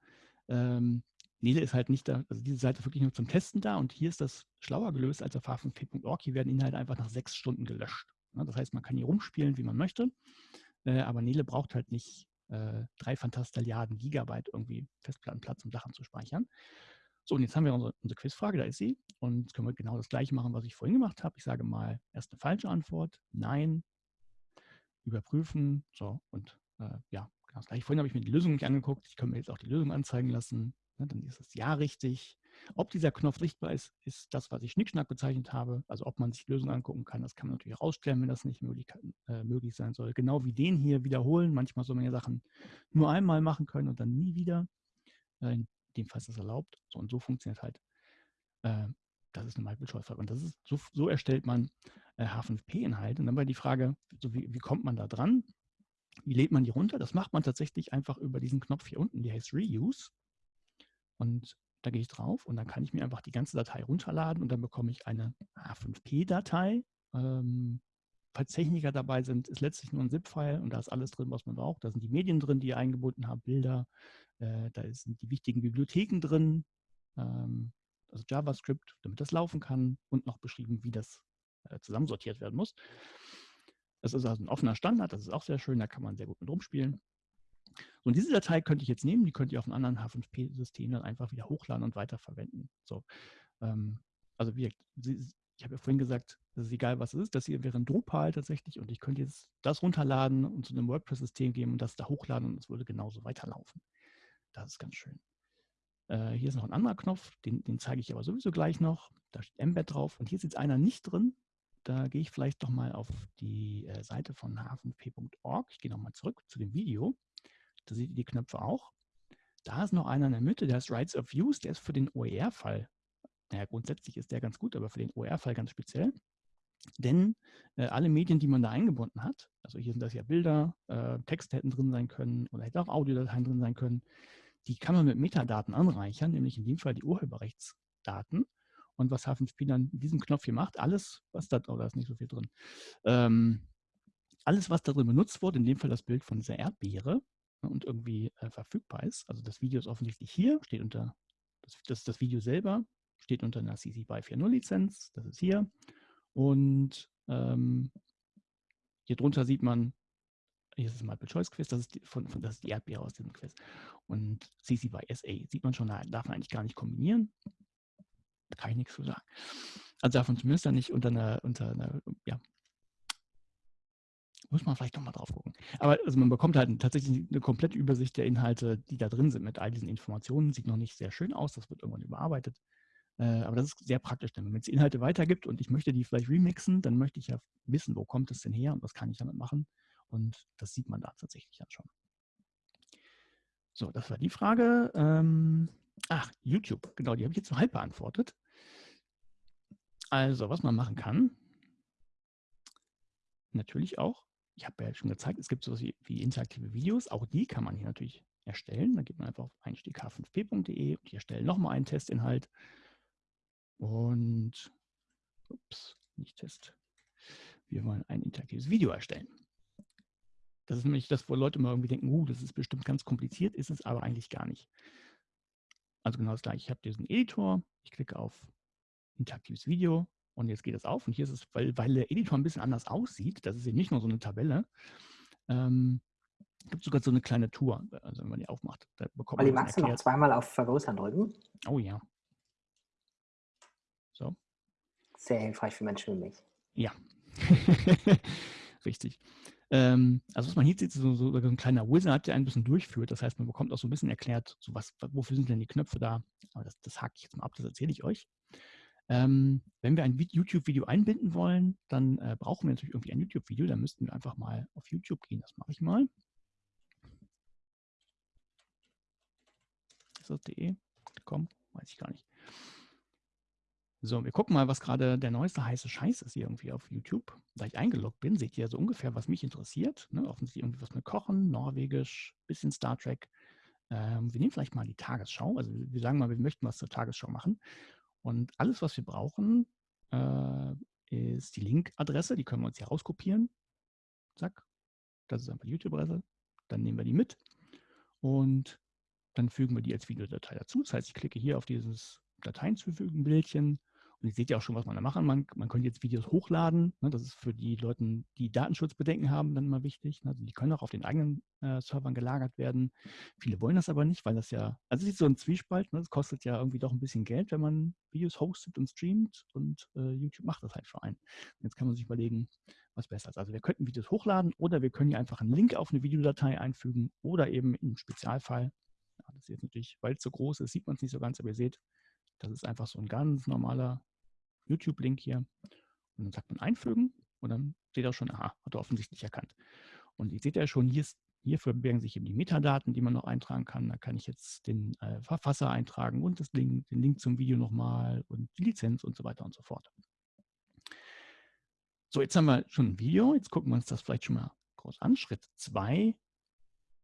Ähm, Nele ist halt nicht da, also diese Seite ist wirklich nur zum Testen da und hier ist das schlauer gelöst als auf h5p.org. Hier werden Inhalte einfach nach sechs Stunden gelöscht. Das heißt, man kann hier rumspielen, wie man möchte, äh, aber Nele braucht halt nicht äh, drei Fantastilliarden Gigabyte irgendwie Festplattenplatz, um Sachen zu speichern. So, und jetzt haben wir unsere, unsere Quizfrage, da ist sie. Und jetzt können wir genau das gleiche machen, was ich vorhin gemacht habe. Ich sage mal erst eine falsche Antwort, nein, überprüfen, so, und äh, ja, genau das gleiche. Vorhin habe ich mir die Lösung nicht angeguckt. Ich kann mir jetzt auch die Lösung anzeigen lassen. Ne, dann ist das Ja richtig. Ob dieser Knopf sichtbar ist, ist das, was ich Schnickschnack bezeichnet habe. Also ob man sich die Lösung angucken kann, das kann man natürlich rausstellen, wenn das nicht möglich, äh, möglich sein soll. Genau wie den hier wiederholen. Manchmal soll man ja Sachen nur einmal machen können und dann nie wieder. Äh, in dem Fall ist das erlaubt. So, und so funktioniert halt. Äh, das ist eine Multiple-Choice-Frage. Und das ist, so, so erstellt man H5P-Inhalt. Und dann war die Frage, so wie, wie kommt man da dran? Wie lädt man die runter? Das macht man tatsächlich einfach über diesen Knopf hier unten, der heißt Reuse. Und da gehe ich drauf und dann kann ich mir einfach die ganze Datei runterladen und dann bekomme ich eine H5P-Datei. Ähm, falls Techniker dabei sind, ist letztlich nur ein ZIP-File und da ist alles drin, was man braucht. Da sind die Medien drin, die ihr eingebunden habt, Bilder, äh, da sind die wichtigen Bibliotheken drin, ähm, also JavaScript, damit das laufen kann und noch beschrieben, wie das äh, zusammensortiert werden muss. Das ist also ein offener Standard, das ist auch sehr schön, da kann man sehr gut mit rumspielen. So, und diese Datei könnte ich jetzt nehmen, die könnt ihr auf einem anderen H5P-System dann einfach wieder hochladen und weiterverwenden. So, ähm, also wie, ich habe ja vorhin gesagt, das ist egal, was es ist. Das hier wäre ein Drupal tatsächlich und ich könnte jetzt das runterladen und zu einem WordPress-System geben und das da hochladen und es würde genauso weiterlaufen. Das ist ganz schön. Äh, hier ist noch ein anderer Knopf, den, den zeige ich aber sowieso gleich noch. Da steht Embed drauf und hier ist jetzt einer nicht drin. Da gehe ich vielleicht doch mal auf die äh, Seite von hafenp.org. Ich gehe nochmal zurück zu dem Video. Da seht ihr die Knöpfe auch. Da ist noch einer in der Mitte, der ist Rights of Use, der ist für den OER-Fall. Naja, grundsätzlich ist der ganz gut, aber für den OER-Fall ganz speziell. Denn äh, alle Medien, die man da eingebunden hat, also hier sind das ja Bilder, äh, Texte hätten drin sein können oder hätte auch Audiodateien drin sein können, die kann man mit Metadaten anreichern, nämlich in dem Fall die Urheberrechtsdaten. Und was H5P dann mit diesem Knopf hier macht, alles, was da, oh, da ist nicht so viel drin, ähm, alles, was da drin benutzt wurde, in dem Fall das Bild von dieser Erdbeere und irgendwie äh, verfügbar ist, also das Video ist offensichtlich hier, steht unter, das, das, das Video selber steht unter einer CC BY 4.0 Lizenz, das ist hier. Und ähm, hier drunter sieht man, hier ist das Multiple Choice Quiz, das ist die, von, von, das ist die Erdbeere aus diesem Quiz. Und CC by SA sieht man schon, da darf man eigentlich gar nicht kombinieren. Da kann ich nichts zu sagen. Also man zumindest dann nicht unter einer, unter einer, ja, muss man vielleicht nochmal drauf gucken. Aber also man bekommt halt tatsächlich eine komplette Übersicht der Inhalte, die da drin sind mit all diesen Informationen. Sieht noch nicht sehr schön aus, das wird irgendwann überarbeitet. Äh, aber das ist sehr praktisch, denn wenn es Inhalte weitergibt und ich möchte die vielleicht remixen, dann möchte ich ja wissen, wo kommt es denn her und was kann ich damit machen. Und das sieht man da tatsächlich dann schon. So, das war die Frage. Ähm, ach, YouTube, genau, die habe ich jetzt so halb beantwortet. Also, was man machen kann, natürlich auch, ich habe ja schon gezeigt, es gibt sowas wie, wie interaktive Videos, auch die kann man hier natürlich erstellen. Da geht man einfach auf einstieg h5p.de und ich erstelle nochmal einen Testinhalt. Und, ups, nicht Test. Wir wollen ein interaktives Video erstellen. Das ist nämlich das, wo Leute mal irgendwie denken, uh, das ist bestimmt ganz kompliziert, ist es aber eigentlich gar nicht. Also genau das gleiche. Ich habe diesen Editor, ich klicke auf interaktives Video und jetzt geht es auf. Und hier ist es, weil, weil der Editor ein bisschen anders aussieht, das ist eben nicht nur so eine Tabelle, ähm, gibt sogar so eine kleine Tour, also wenn man die aufmacht. Da bekommt Olli, magst du noch zweimal auf Vergrößern drücken? Oh ja. So. Sehr hilfreich für Menschen wie mich. Ja, richtig. Ähm, also was man hier sieht, ist so, so, ein kleiner Wizard, der ein bisschen durchführt. Das heißt, man bekommt auch so ein bisschen erklärt, so was, wofür sind denn die Knöpfe da. Aber das, das hake ich jetzt mal ab, das erzähle ich euch. Ähm, wenn wir ein YouTube-Video einbinden wollen, dann äh, brauchen wir natürlich irgendwie ein YouTube-Video. Dann müssten wir einfach mal auf YouTube gehen. Das mache ich mal. Ist das de? Komm, weiß ich gar nicht. So, wir gucken mal, was gerade der neueste heiße Scheiß ist hier irgendwie auf YouTube. Da ich eingeloggt bin, seht ihr so ungefähr, was mich interessiert. Ne? Offensichtlich irgendwie was mit Kochen, Norwegisch, bisschen Star Trek. Ähm, wir nehmen vielleicht mal die Tagesschau. Also wir sagen mal, wir möchten was zur Tagesschau machen. Und alles, was wir brauchen, äh, ist die Link-Adresse. Die können wir uns hier rauskopieren. Zack. Das ist einfach die YouTube-Adresse. Dann nehmen wir die mit. Und dann fügen wir die als Videodatei dazu. Das heißt, ich klicke hier auf dieses Dateien zufügen, Bildchen und ihr seht ja auch schon, was man da machen Man, man könnte jetzt Videos hochladen. Ne? Das ist für die Leute, die Datenschutzbedenken haben, dann mal wichtig. Ne? Also die können auch auf den eigenen äh, Servern gelagert werden. Viele wollen das aber nicht, weil das ja, also es ist so ein Zwiespalt. Ne? Das kostet ja irgendwie doch ein bisschen Geld, wenn man Videos hostet und streamt. Und äh, YouTube macht das halt für einen. Und jetzt kann man sich überlegen, was besser ist. Also wir könnten Videos hochladen oder wir können hier einfach einen Link auf eine Videodatei einfügen oder eben im Spezialfall, ja, das ist jetzt natürlich, weil es so groß ist, sieht man es nicht so ganz, aber ihr seht, das ist einfach so ein ganz normaler YouTube-Link hier. Und dann sagt man einfügen und dann steht auch schon, aha, hat er offensichtlich erkannt. Und ihr seht ja schon, hier, ist, hier verbergen sich eben die Metadaten, die man noch eintragen kann. Da kann ich jetzt den äh, Verfasser eintragen und das Link, den Link zum Video nochmal und die Lizenz und so weiter und so fort. So, jetzt haben wir schon ein Video. Jetzt gucken wir uns das vielleicht schon mal groß an. Schritt 2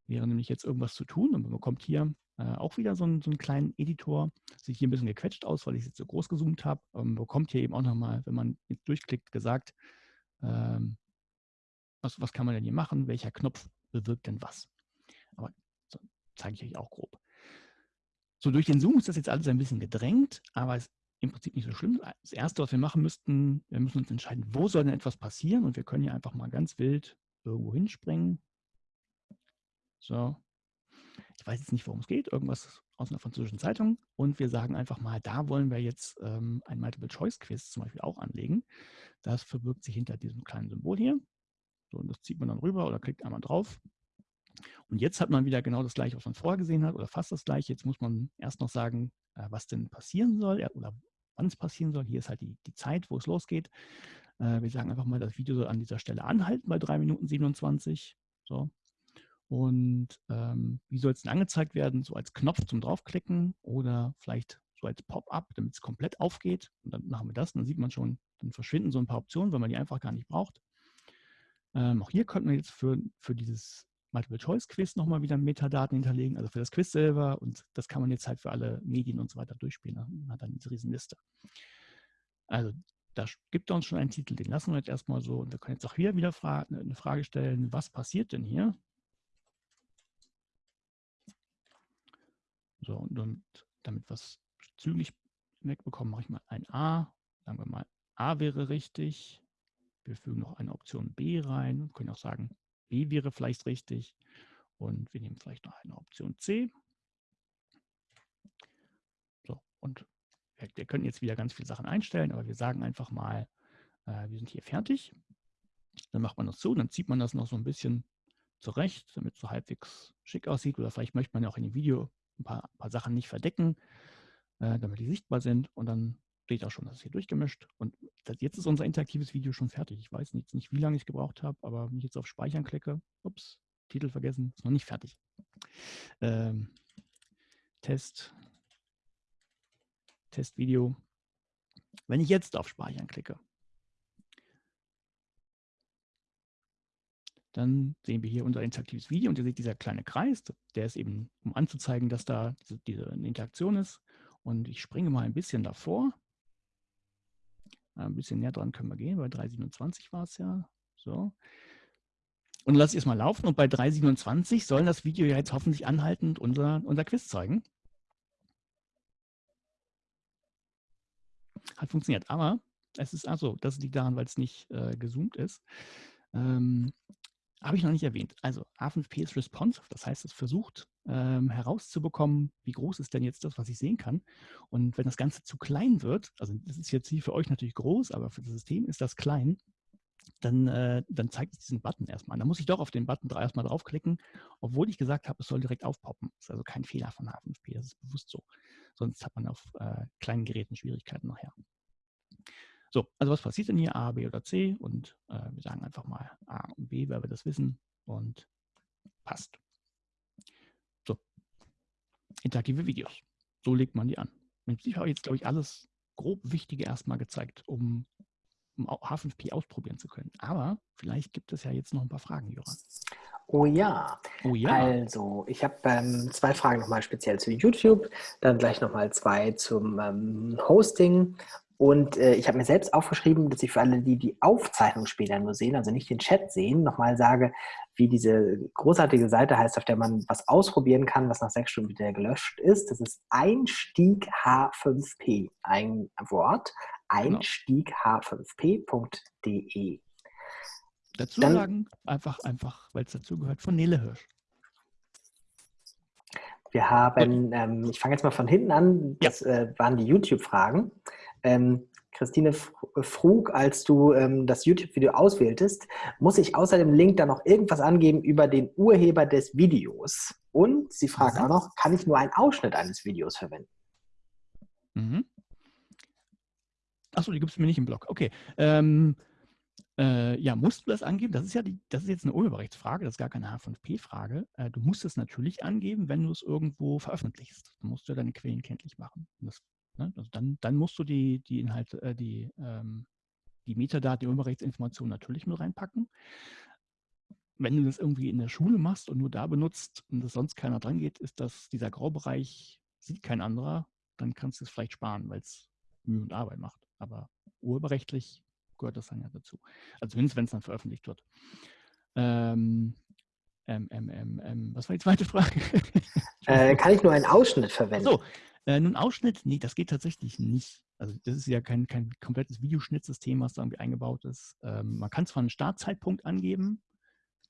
wäre nämlich jetzt irgendwas zu tun und man bekommt hier äh, auch wieder so, ein, so einen kleinen Editor. Sieht hier ein bisschen gequetscht aus, weil ich es jetzt so groß gezoomt habe. Man bekommt hier eben auch nochmal, wenn man jetzt durchklickt, gesagt, ähm, was, was kann man denn hier machen, welcher Knopf bewirkt denn was. Aber so, zeige ich euch auch grob. So, durch den Zoom ist das jetzt alles ein bisschen gedrängt, aber es ist im Prinzip nicht so schlimm. Das Erste, was wir machen müssten, wir müssen uns entscheiden, wo soll denn etwas passieren und wir können hier einfach mal ganz wild irgendwo hinspringen. So. Weiß jetzt nicht, worum es geht, irgendwas aus einer französischen Zeitung und wir sagen einfach mal, da wollen wir jetzt ähm, ein Multiple-Choice-Quiz zum Beispiel auch anlegen. Das verbirgt sich hinter diesem kleinen Symbol hier. So, und das zieht man dann rüber oder klickt einmal drauf. Und jetzt hat man wieder genau das gleiche, was man vorher gesehen hat oder fast das gleiche. Jetzt muss man erst noch sagen, äh, was denn passieren soll oder wann es passieren soll. Hier ist halt die, die Zeit, wo es losgeht. Äh, wir sagen einfach mal, das Video soll an dieser Stelle anhalten bei 3 Minuten 27. So. Und ähm, wie soll es denn angezeigt werden? So als Knopf zum draufklicken oder vielleicht so als Pop-up, damit es komplett aufgeht. Und dann machen wir das. Und dann sieht man schon, dann verschwinden so ein paar Optionen, weil man die einfach gar nicht braucht. Ähm, auch hier könnten wir jetzt für, für dieses Multiple-Choice-Quiz nochmal wieder Metadaten hinterlegen, also für das Quiz selber. Und das kann man jetzt halt für alle Medien und so weiter durchspielen. Man hat dann diese Riesenliste. Also da gibt er uns schon einen Titel, den lassen wir jetzt erstmal so. Und wir können jetzt auch hier wieder fra eine Frage stellen, was passiert denn hier? So, und, damit wir es zügig wegbekommen, mache ich mal ein A. Sagen wir mal, A wäre richtig. Wir fügen noch eine Option B rein und können auch sagen, B wäre vielleicht richtig. Und wir nehmen vielleicht noch eine Option C. So, und wir, wir können jetzt wieder ganz viele Sachen einstellen, aber wir sagen einfach mal, äh, wir sind hier fertig. Dann macht man das so, dann zieht man das noch so ein bisschen zurecht, damit es so halbwegs schick aussieht. Oder vielleicht möchte man ja auch in dem Video ein paar, ein paar Sachen nicht verdecken, äh, damit die sichtbar sind. Und dann steht auch schon, das ist hier durchgemischt. Und das, jetzt ist unser interaktives Video schon fertig. Ich weiß nicht, nicht wie lange ich gebraucht habe, aber wenn ich jetzt auf Speichern klicke, ups, Titel vergessen, ist noch nicht fertig. Ähm, Test, Testvideo. Wenn ich jetzt auf Speichern klicke, dann sehen wir hier unser interaktives Video und ihr seht dieser kleine Kreis, der ist eben, um anzuzeigen, dass da diese, diese Interaktion ist. Und ich springe mal ein bisschen davor. Ein bisschen näher dran können wir gehen, bei 327 war es ja. So. Und lasse ich es mal laufen und bei 327 soll das Video ja jetzt hoffentlich anhaltend unser, unser Quiz zeigen. Hat funktioniert, aber es ist also, das liegt daran, weil es nicht äh, gezoomt ist. Ähm, habe ich noch nicht erwähnt. Also A5P ist responsive, das heißt, es versucht ähm, herauszubekommen, wie groß ist denn jetzt das, was ich sehen kann. Und wenn das Ganze zu klein wird, also das ist jetzt hier für euch natürlich groß, aber für das System ist das klein, dann, äh, dann zeigt es diesen Button erstmal. Da muss ich doch auf den Button erstmal draufklicken, obwohl ich gesagt habe, es soll direkt aufpoppen. Das ist also kein Fehler von A5P, das ist bewusst so. Sonst hat man auf äh, kleinen Geräten Schwierigkeiten nachher. So, also was passiert denn hier? A, B oder C? Und äh, wir sagen einfach mal A und B, weil wir das wissen. Und passt. So, interaktive Videos. So legt man die an. Ich habe jetzt, glaube ich, alles grob Wichtige erstmal gezeigt, um, um H5P ausprobieren zu können. Aber vielleicht gibt es ja jetzt noch ein paar Fragen, Joran. Oh ja. Oh ja. Also, ich habe ähm, zwei Fragen nochmal speziell zu YouTube, dann gleich nochmal zwei zum ähm, Hosting und äh, ich habe mir selbst aufgeschrieben, dass ich für alle, die die Aufzeichnung später nur sehen, also nicht den Chat sehen, nochmal sage, wie diese großartige Seite heißt, auf der man was ausprobieren kann, was nach sechs Stunden wieder gelöscht ist. Das ist Einstieg H5P, ein Wort, genau. Einstieg H5P.de. Dazu Dann, sagen, einfach, einfach, weil es dazugehört, von Nele Hirsch. Wir haben, ähm, ich fange jetzt mal von hinten an, das ja. äh, waren die YouTube-Fragen. Ähm, Christine Frug, als du ähm, das YouTube-Video auswähltest, muss ich außer dem Link da noch irgendwas angeben über den Urheber des Videos. Und sie fragt mhm. auch noch, kann ich nur einen Ausschnitt eines Videos verwenden? Mhm. Achso, die gibt es mir nicht im Blog. Okay. Ähm, äh, ja, musst du das angeben? Das ist ja die, das ist jetzt eine Urheberrechtsfrage, das ist gar keine H5P-Frage. Äh, du musst es natürlich angeben, wenn du es irgendwo veröffentlichst. Du musst ja deine Quellen kenntlich machen. Das Ne? Also dann, dann musst du die, die Inhalte, äh, die, ähm, die Metadaten, die Urheberrechtsinformationen natürlich mit reinpacken. Wenn du das irgendwie in der Schule machst und nur da benutzt und das sonst keiner dran geht, ist das dieser Graubereich, sieht kein anderer, dann kannst du es vielleicht sparen, weil es Mühe und Arbeit macht. Aber urheberrechtlich gehört das dann ja dazu. Also zumindest, wenn es dann veröffentlicht wird. Ähm, ähm, ähm was war die zweite Frage? äh, kann ich nur einen Ausschnitt verwenden? So, äh, nun Ausschnitt, nee, das geht tatsächlich nicht. Also das ist ja kein, kein komplettes Videoschnittsystem, was da irgendwie eingebaut ist. Ähm, man kann zwar einen Startzeitpunkt angeben,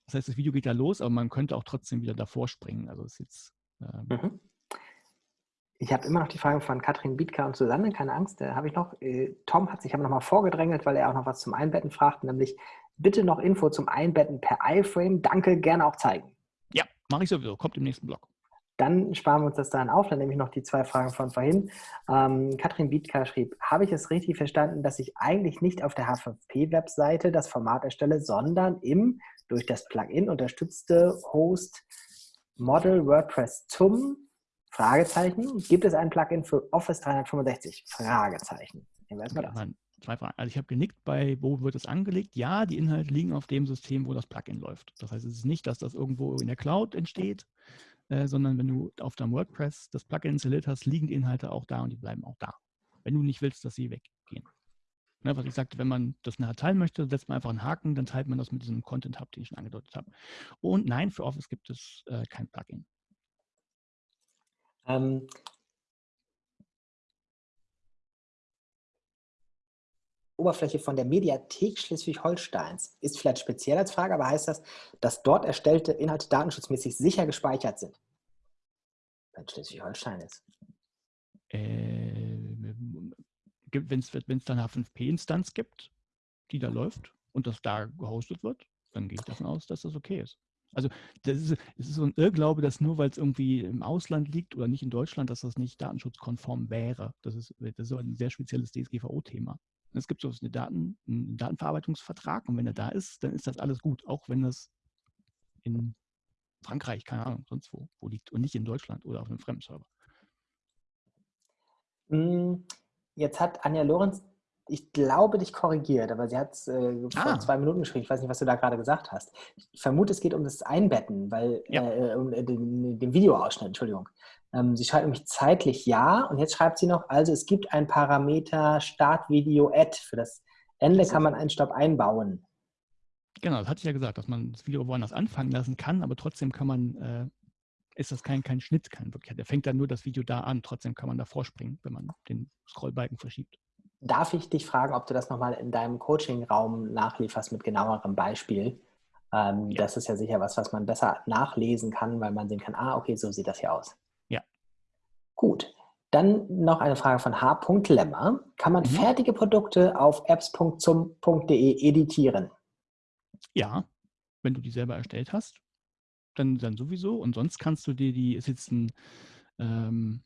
das heißt, das Video geht ja los, aber man könnte auch trotzdem wieder davor springen. Also ist jetzt. Ähm mhm. Ich habe immer noch die Frage von Katrin Bietka und Susanne, keine Angst, da habe ich noch. Äh, Tom hat sich aber noch mal vorgedrängelt, weil er auch noch was zum Einbetten fragt, nämlich bitte noch Info zum Einbetten per iFrame. Danke, gerne auch zeigen. Ja, mache ich sowieso, kommt im nächsten Blog. Dann sparen wir uns das dann auf. Dann nehme ich noch die zwei Fragen von vorhin. Ähm, Katrin Bietka schrieb, habe ich es richtig verstanden, dass ich eigentlich nicht auf der H5P-Webseite das Format erstelle, sondern im durch das Plugin unterstützte Host Model WordPress zum Fragezeichen. Gibt es ein Plugin für Office 365? Fragezeichen. Nehmen wir erstmal das. Zwei Fragen. Also ich habe genickt bei, wo wird es angelegt? Ja, die Inhalte liegen auf dem System, wo das Plugin läuft. Das heißt, es ist nicht, dass das irgendwo in der Cloud entsteht, äh, sondern wenn du auf deinem WordPress das Plugin installiert hast, liegen die Inhalte auch da und die bleiben auch da. Wenn du nicht willst, dass sie weggehen. Ne, was ich sagte, wenn man das nachher teilen möchte, setzt man einfach einen Haken, dann teilt man das mit diesem Content Hub, den ich schon angedeutet habe. Und nein, für Office gibt es äh, kein Plugin. Ähm, Oberfläche von der Mediathek Schleswig-Holsteins ist vielleicht speziell als Frage, aber heißt das, dass dort erstellte Inhalte datenschutzmäßig sicher gespeichert sind? Wenn Schleswig-Holstein ist. Äh, wenn es dann eine H5P-Instanz gibt, die da läuft und das da gehostet wird, dann gehe ich davon aus, dass das okay ist. Also das ist, es ist so ein Irrglaube, dass nur weil es irgendwie im Ausland liegt oder nicht in Deutschland, dass das nicht datenschutzkonform wäre. Das ist, das ist so ein sehr spezielles DSGVO-Thema. Es gibt so eine Daten, einen Datenverarbeitungsvertrag und wenn er da ist, dann ist das alles gut, auch wenn das in Frankreich, keine Ahnung, sonst wo, wo liegt und nicht in Deutschland oder auf einem fremden Server. Hm, Jetzt hat Anja Lorenz, ich glaube, dich korrigiert, aber sie hat es äh, ah. vor zwei Minuten geschrieben. Ich weiß nicht, was du da gerade gesagt hast. Ich vermute, es geht um das Einbetten, weil ja. äh, um äh, den, den, Videoausschnitt, Entschuldigung. Ähm, sie schreibt nämlich zeitlich ja und jetzt schreibt sie noch, also es gibt ein Parameter Startvideo Add. Für das Ende kann man einen Stopp einbauen. Genau, das hatte ich ja gesagt, dass man das Video woanders anfangen lassen kann, aber trotzdem kann man äh, ist das kein, kein Schnitt, kein wirklich. Der fängt dann nur das Video da an. Trotzdem kann man da vorspringen, wenn man den Scrollbalken verschiebt. Darf ich dich fragen, ob du das nochmal in deinem Coaching-Raum nachlieferst mit genauerem Beispiel? Ähm, ja. Das ist ja sicher was, was man besser nachlesen kann, weil man sehen kann, ah, okay, so sieht das hier aus. Gut. Dann noch eine Frage von H. Lemmer. Kann man mhm. fertige Produkte auf apps.zum.de editieren? Ja, wenn du die selber erstellt hast dann, dann sowieso. Und sonst kannst du dir die, ist jetzt ein, ähm,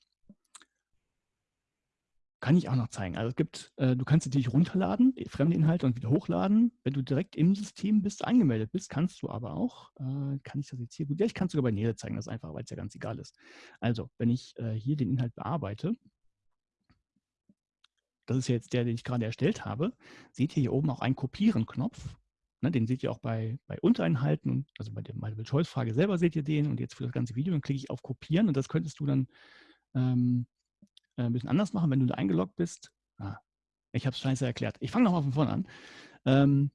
kann ich auch noch zeigen. Also es gibt, äh, du kannst natürlich runterladen, fremde Inhalte und wieder hochladen. Wenn du direkt im System bist, angemeldet bist, kannst du aber auch, äh, kann ich das jetzt hier gut, ja, ich kann es sogar bei Nele zeigen, das ist einfach, weil es ja ganz egal ist. Also, wenn ich äh, hier den Inhalt bearbeite, das ist jetzt der, den ich gerade erstellt habe, seht ihr hier oben auch einen Kopieren-Knopf. Ne, den seht ihr auch bei, bei Unterinhalten, also bei der Multiple-Choice-Frage selber seht ihr den und jetzt für das ganze Video, dann klicke ich auf Kopieren und das könntest du dann ähm, äh, ein bisschen anders machen, wenn du da eingeloggt bist. Ah, ich habe es scheiße erklärt. Ich fange nochmal von vorne an. Ähm,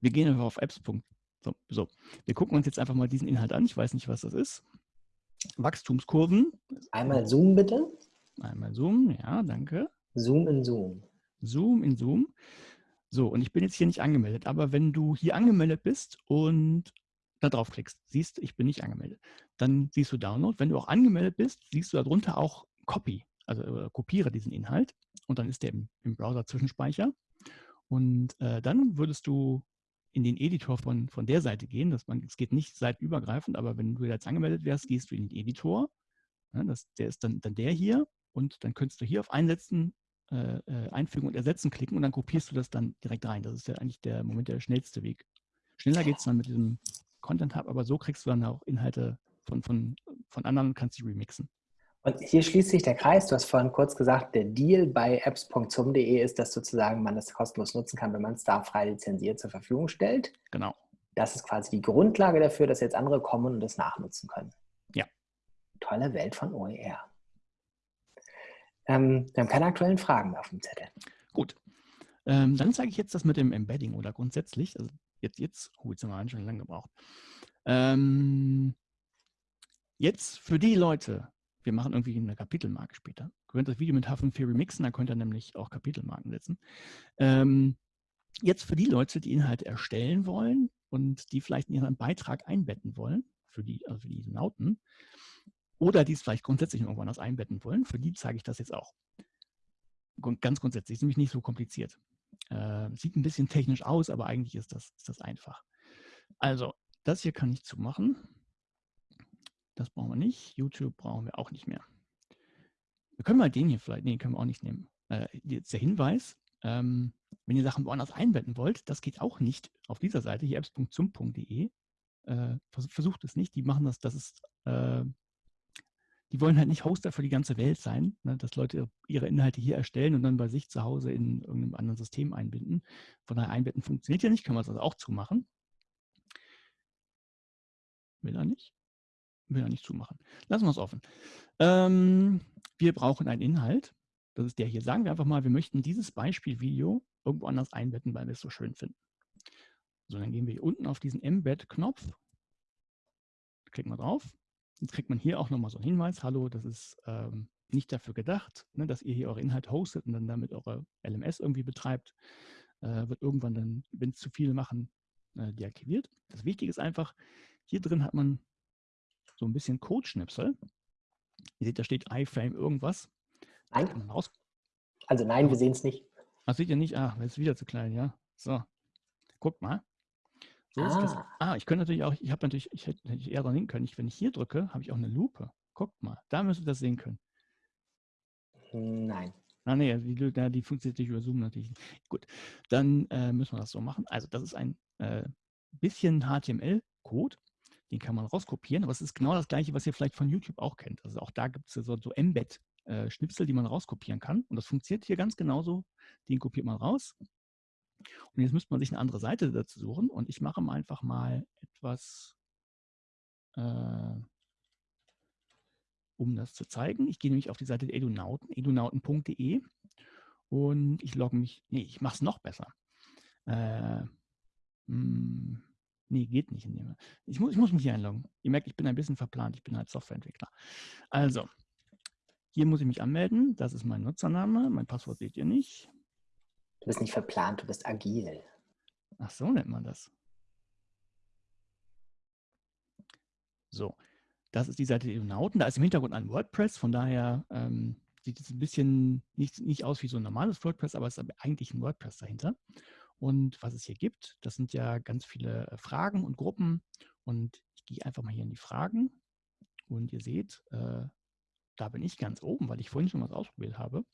wir gehen einfach auf apps. So, so, wir gucken uns jetzt einfach mal diesen Inhalt an. Ich weiß nicht, was das ist. Wachstumskurven. Einmal Zoom bitte. Einmal Zoom, ja, danke. Zoom in Zoom. Zoom in Zoom. So, und ich bin jetzt hier nicht angemeldet, aber wenn du hier angemeldet bist und da draufklickst, siehst, ich bin nicht angemeldet, dann siehst du Download. Wenn du auch angemeldet bist, siehst du darunter auch Copy, also äh, kopiere diesen Inhalt und dann ist der im, im Browser Zwischenspeicher. Und äh, dann würdest du in den Editor von, von der Seite gehen. Das, man, es geht nicht seitübergreifend, aber wenn du jetzt angemeldet wärst, gehst du in den Editor. Ja, das, der ist dann, dann der hier und dann könntest du hier auf Einsetzen äh, äh, einfügen und ersetzen klicken und dann kopierst du das dann direkt rein. Das ist ja eigentlich der Moment der schnellste Weg. Schneller geht es dann mit diesem Content Hub, aber so kriegst du dann auch Inhalte von, von, von anderen und kannst sie remixen. Und hier schließt sich der Kreis. Du hast vorhin kurz gesagt, der Deal bei apps.zum.de ist, dass sozusagen man das kostenlos nutzen kann, wenn man es da frei lizenziert zur Verfügung stellt. Genau. Das ist quasi die Grundlage dafür, dass jetzt andere kommen und das nachnutzen können. Ja. Tolle Welt von OER. Ähm, wir haben keine aktuellen Fragen mehr auf dem Zettel. Gut. Ähm, dann zeige ich jetzt das mit dem Embedding oder grundsätzlich. Also jetzt, jetzt, oh, jetzt haben wir schon lange gebraucht. Ähm, jetzt für die Leute, wir machen irgendwie eine Kapitelmarke später. Ihr könnt das Video mit H5 remixen, da könnt ihr nämlich auch Kapitelmarken setzen. Ähm, jetzt für die Leute, die Inhalte erstellen wollen und die vielleicht in ihren Beitrag einbetten wollen, für die, also für die Nauten, oder die es vielleicht grundsätzlich irgendwann anders einbetten wollen, für die zeige ich das jetzt auch. Ganz grundsätzlich, ist nämlich nicht so kompliziert. Äh, sieht ein bisschen technisch aus, aber eigentlich ist das, ist das einfach. Also, das hier kann ich zumachen. Das brauchen wir nicht. YouTube brauchen wir auch nicht mehr. Wir können mal den hier vielleicht, nee, können wir auch nicht nehmen. Äh, jetzt der Hinweis, ähm, wenn ihr Sachen woanders einbetten wollt, das geht auch nicht auf dieser Seite, hier apps.zum.de. Äh, versucht es nicht, die machen das, das ist, äh, die wollen halt nicht Hoster für die ganze Welt sein, ne, dass Leute ihre Inhalte hier erstellen und dann bei sich zu Hause in irgendeinem anderen System einbinden. Von daher einbetten funktioniert ja nicht, können wir es also auch zumachen. Will er nicht? Will er nicht zumachen. Lassen wir es offen. Ähm, wir brauchen einen Inhalt. Das ist der hier. Sagen wir einfach mal, wir möchten dieses Beispielvideo irgendwo anders einbetten, weil wir es so schön finden. So, dann gehen wir hier unten auf diesen Embed-Knopf. Klicken wir drauf. Jetzt kriegt man hier auch nochmal so einen Hinweis. Hallo, das ist ähm, nicht dafür gedacht, ne, dass ihr hier eure Inhalte hostet und dann damit eure LMS irgendwie betreibt. Äh, wird irgendwann dann, wenn es zu viele machen, äh, deaktiviert. Das Wichtige ist einfach, hier drin hat man so ein bisschen Codeschnipsel. Ihr seht, da steht iFrame irgendwas. Nein. Also nein, wir sehen es nicht. Ach, seht ihr nicht? Ah, ist wieder zu klein, ja. So, guckt mal. So ah. ah. ich könnte natürlich auch, ich habe natürlich, ich hätte, hätte eher dran hin können. Ich, wenn ich hier drücke, habe ich auch eine Lupe. Guckt mal, da müsst ihr das sehen können. Nein. Ah, nee, die, die funktioniert nicht über Zoom natürlich. Gut, dann äh, müssen wir das so machen. Also das ist ein äh, bisschen HTML-Code. Den kann man rauskopieren, aber es ist genau das gleiche, was ihr vielleicht von YouTube auch kennt. Also auch da gibt es so, so Embed-Schnipsel, die man rauskopieren kann. Und das funktioniert hier ganz genauso. Den kopiert man raus. Und jetzt müsste man sich eine andere Seite dazu suchen. Und ich mache mal einfach mal etwas, äh, um das zu zeigen. Ich gehe nämlich auf die Seite der Edunauten, edunauten.de und ich logge mich, nee, ich mache es noch besser. Äh, mh, hm, Nee, geht nicht. Ich muss, ich muss mich hier einloggen. Ihr merkt, ich bin ein bisschen verplant. Ich bin halt Softwareentwickler. Also, hier muss ich mich anmelden. Das ist mein Nutzername. Mein Passwort seht ihr nicht. Du bist nicht verplant, du bist agil. Ach so nennt man das. So, das ist die Seite der Nauten. Da ist im Hintergrund ein WordPress, von daher ähm, sieht es ein bisschen nicht, nicht aus wie so ein normales WordPress, aber es ist eigentlich ein WordPress dahinter. Und was es hier gibt, das sind ja ganz viele äh, Fragen und Gruppen. Und ich gehe einfach mal hier in die Fragen. Und ihr seht, äh, da bin ich ganz oben, weil ich vorhin schon was ausprobiert habe.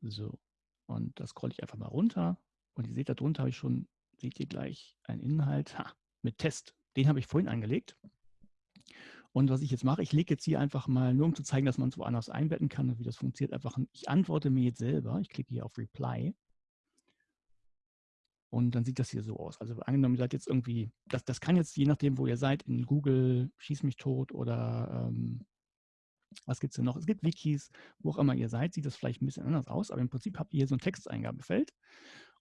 So, und das scrolle ich einfach mal runter. Und ihr seht, darunter habe ich schon, seht ihr gleich, einen Inhalt ha, mit Test. Den habe ich vorhin angelegt. Und was ich jetzt mache, ich lege jetzt hier einfach mal, nur um zu zeigen, dass man es woanders einbetten kann und wie das funktioniert, einfach, ich antworte mir jetzt selber. Ich klicke hier auf Reply. Und dann sieht das hier so aus. Also angenommen, ihr seid jetzt irgendwie, das, das kann jetzt je nachdem, wo ihr seid, in Google, Schieß mich tot oder ähm, was gibt es denn noch? Es gibt Wikis, wo auch immer ihr seid, sieht das vielleicht ein bisschen anders aus, aber im Prinzip habt ihr hier so ein Texteingabefeld.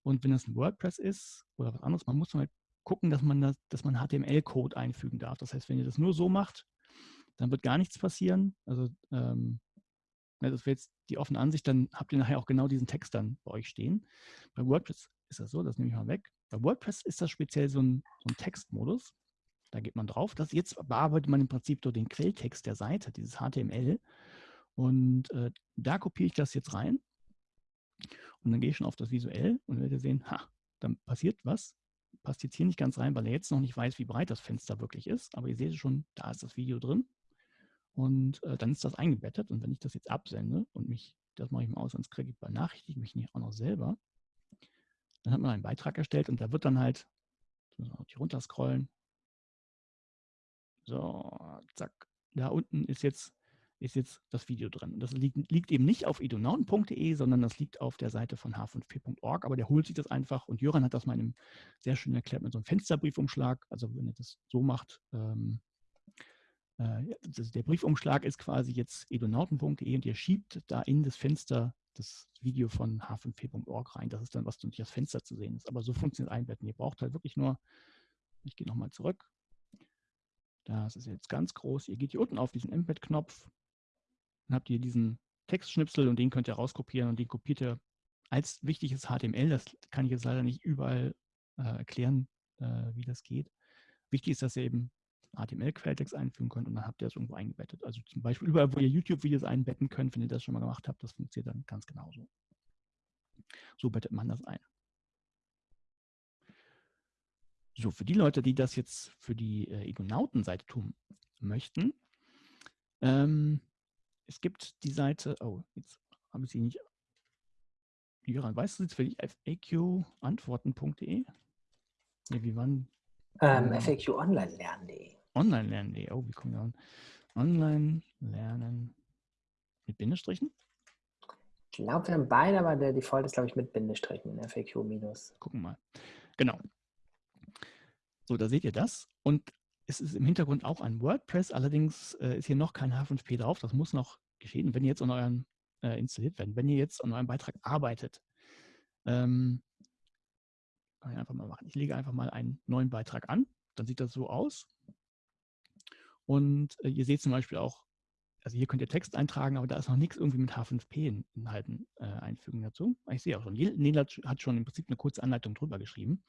Und wenn das ein WordPress ist oder was anderes, man muss halt gucken, dass man, das, man HTML-Code einfügen darf. Das heißt, wenn ihr das nur so macht, dann wird gar nichts passieren. Also ähm, das wäre jetzt die offene Ansicht, dann habt ihr nachher auch genau diesen Text dann bei euch stehen. Bei WordPress ist das so, das nehme ich mal weg. Bei WordPress ist das speziell so ein, so ein Textmodus. Da geht man drauf. Das jetzt bearbeitet man im Prinzip durch den Quelltext der Seite, dieses HTML. Und äh, da kopiere ich das jetzt rein. Und dann gehe ich schon auf das Visuell und werdet sehen, ha, dann passiert was. Passt jetzt hier nicht ganz rein, weil er jetzt noch nicht weiß, wie breit das Fenster wirklich ist. Aber ihr seht schon, da ist das Video drin. Und äh, dann ist das eingebettet. Und wenn ich das jetzt absende und mich, das mache ich mal aus, sonst kriege ich benachrichtige mich nicht auch noch selber. Dann hat man einen Beitrag erstellt und da wird dann halt, jetzt müssen wir auch hier runter scrollen. So, zack. Da unten ist jetzt, ist jetzt das Video drin. Und das liegt, liegt eben nicht auf edonauten.de, sondern das liegt auf der Seite von h5p.org, aber der holt sich das einfach und Jöran hat das mal in einem sehr schön erklärt mit so einem Fensterbriefumschlag. Also wenn ihr das so macht, ähm, äh, der Briefumschlag ist quasi jetzt edonauten.de und ihr schiebt da in das Fenster das Video von h5p.org rein. Das ist dann, was durch das Fenster zu sehen ist. Aber so funktioniert Einbetten. Ihr braucht halt wirklich nur, ich gehe nochmal zurück. Das ist jetzt ganz groß. Ihr geht hier unten auf diesen Embed-Knopf. Dann habt ihr diesen Textschnipsel und den könnt ihr rauskopieren und den kopiert ihr als wichtiges HTML. Das kann ich jetzt leider nicht überall äh, erklären, äh, wie das geht. Wichtig ist, dass ihr eben HTML-Quelltext einfügen könnt und dann habt ihr das irgendwo eingebettet. Also zum Beispiel überall, wo ihr YouTube-Videos einbetten könnt, wenn ihr das schon mal gemacht habt, das funktioniert dann ganz genauso. So bettet man das ein. So, für die Leute, die das jetzt für die äh, Egonauten-Seite tun möchten, ähm, es gibt die Seite, oh, jetzt habe ich sie nicht. Jöran, weißt du jetzt für die FAQ-Antworten.de? Nee, wie waren? Ähm, FAQ online lernen.de. Online lernen.de. Oh, wie kommen wir an? Online lernen mit Bindestrichen? Ich glaube, wir haben beide, aber der Default ist, glaube ich, mit Bindestrichen, FAQ minus. Gucken mal. Genau. So, da seht ihr das. Und es ist im Hintergrund auch ein WordPress, allerdings äh, ist hier noch kein H5P drauf. Das muss noch geschehen, wenn ihr jetzt an euren äh, installiert werden. Wenn ihr jetzt an eurem Beitrag arbeitet, ähm, kann ich einfach mal machen. Ich lege einfach mal einen neuen Beitrag an. Dann sieht das so aus. Und äh, ihr seht zum Beispiel auch, also hier könnt ihr Text eintragen, aber da ist noch nichts irgendwie mit H5P-Inhalten äh, einfügen dazu. Ich sehe auch schon, Nela hat schon im Prinzip eine kurze Anleitung drüber geschrieben,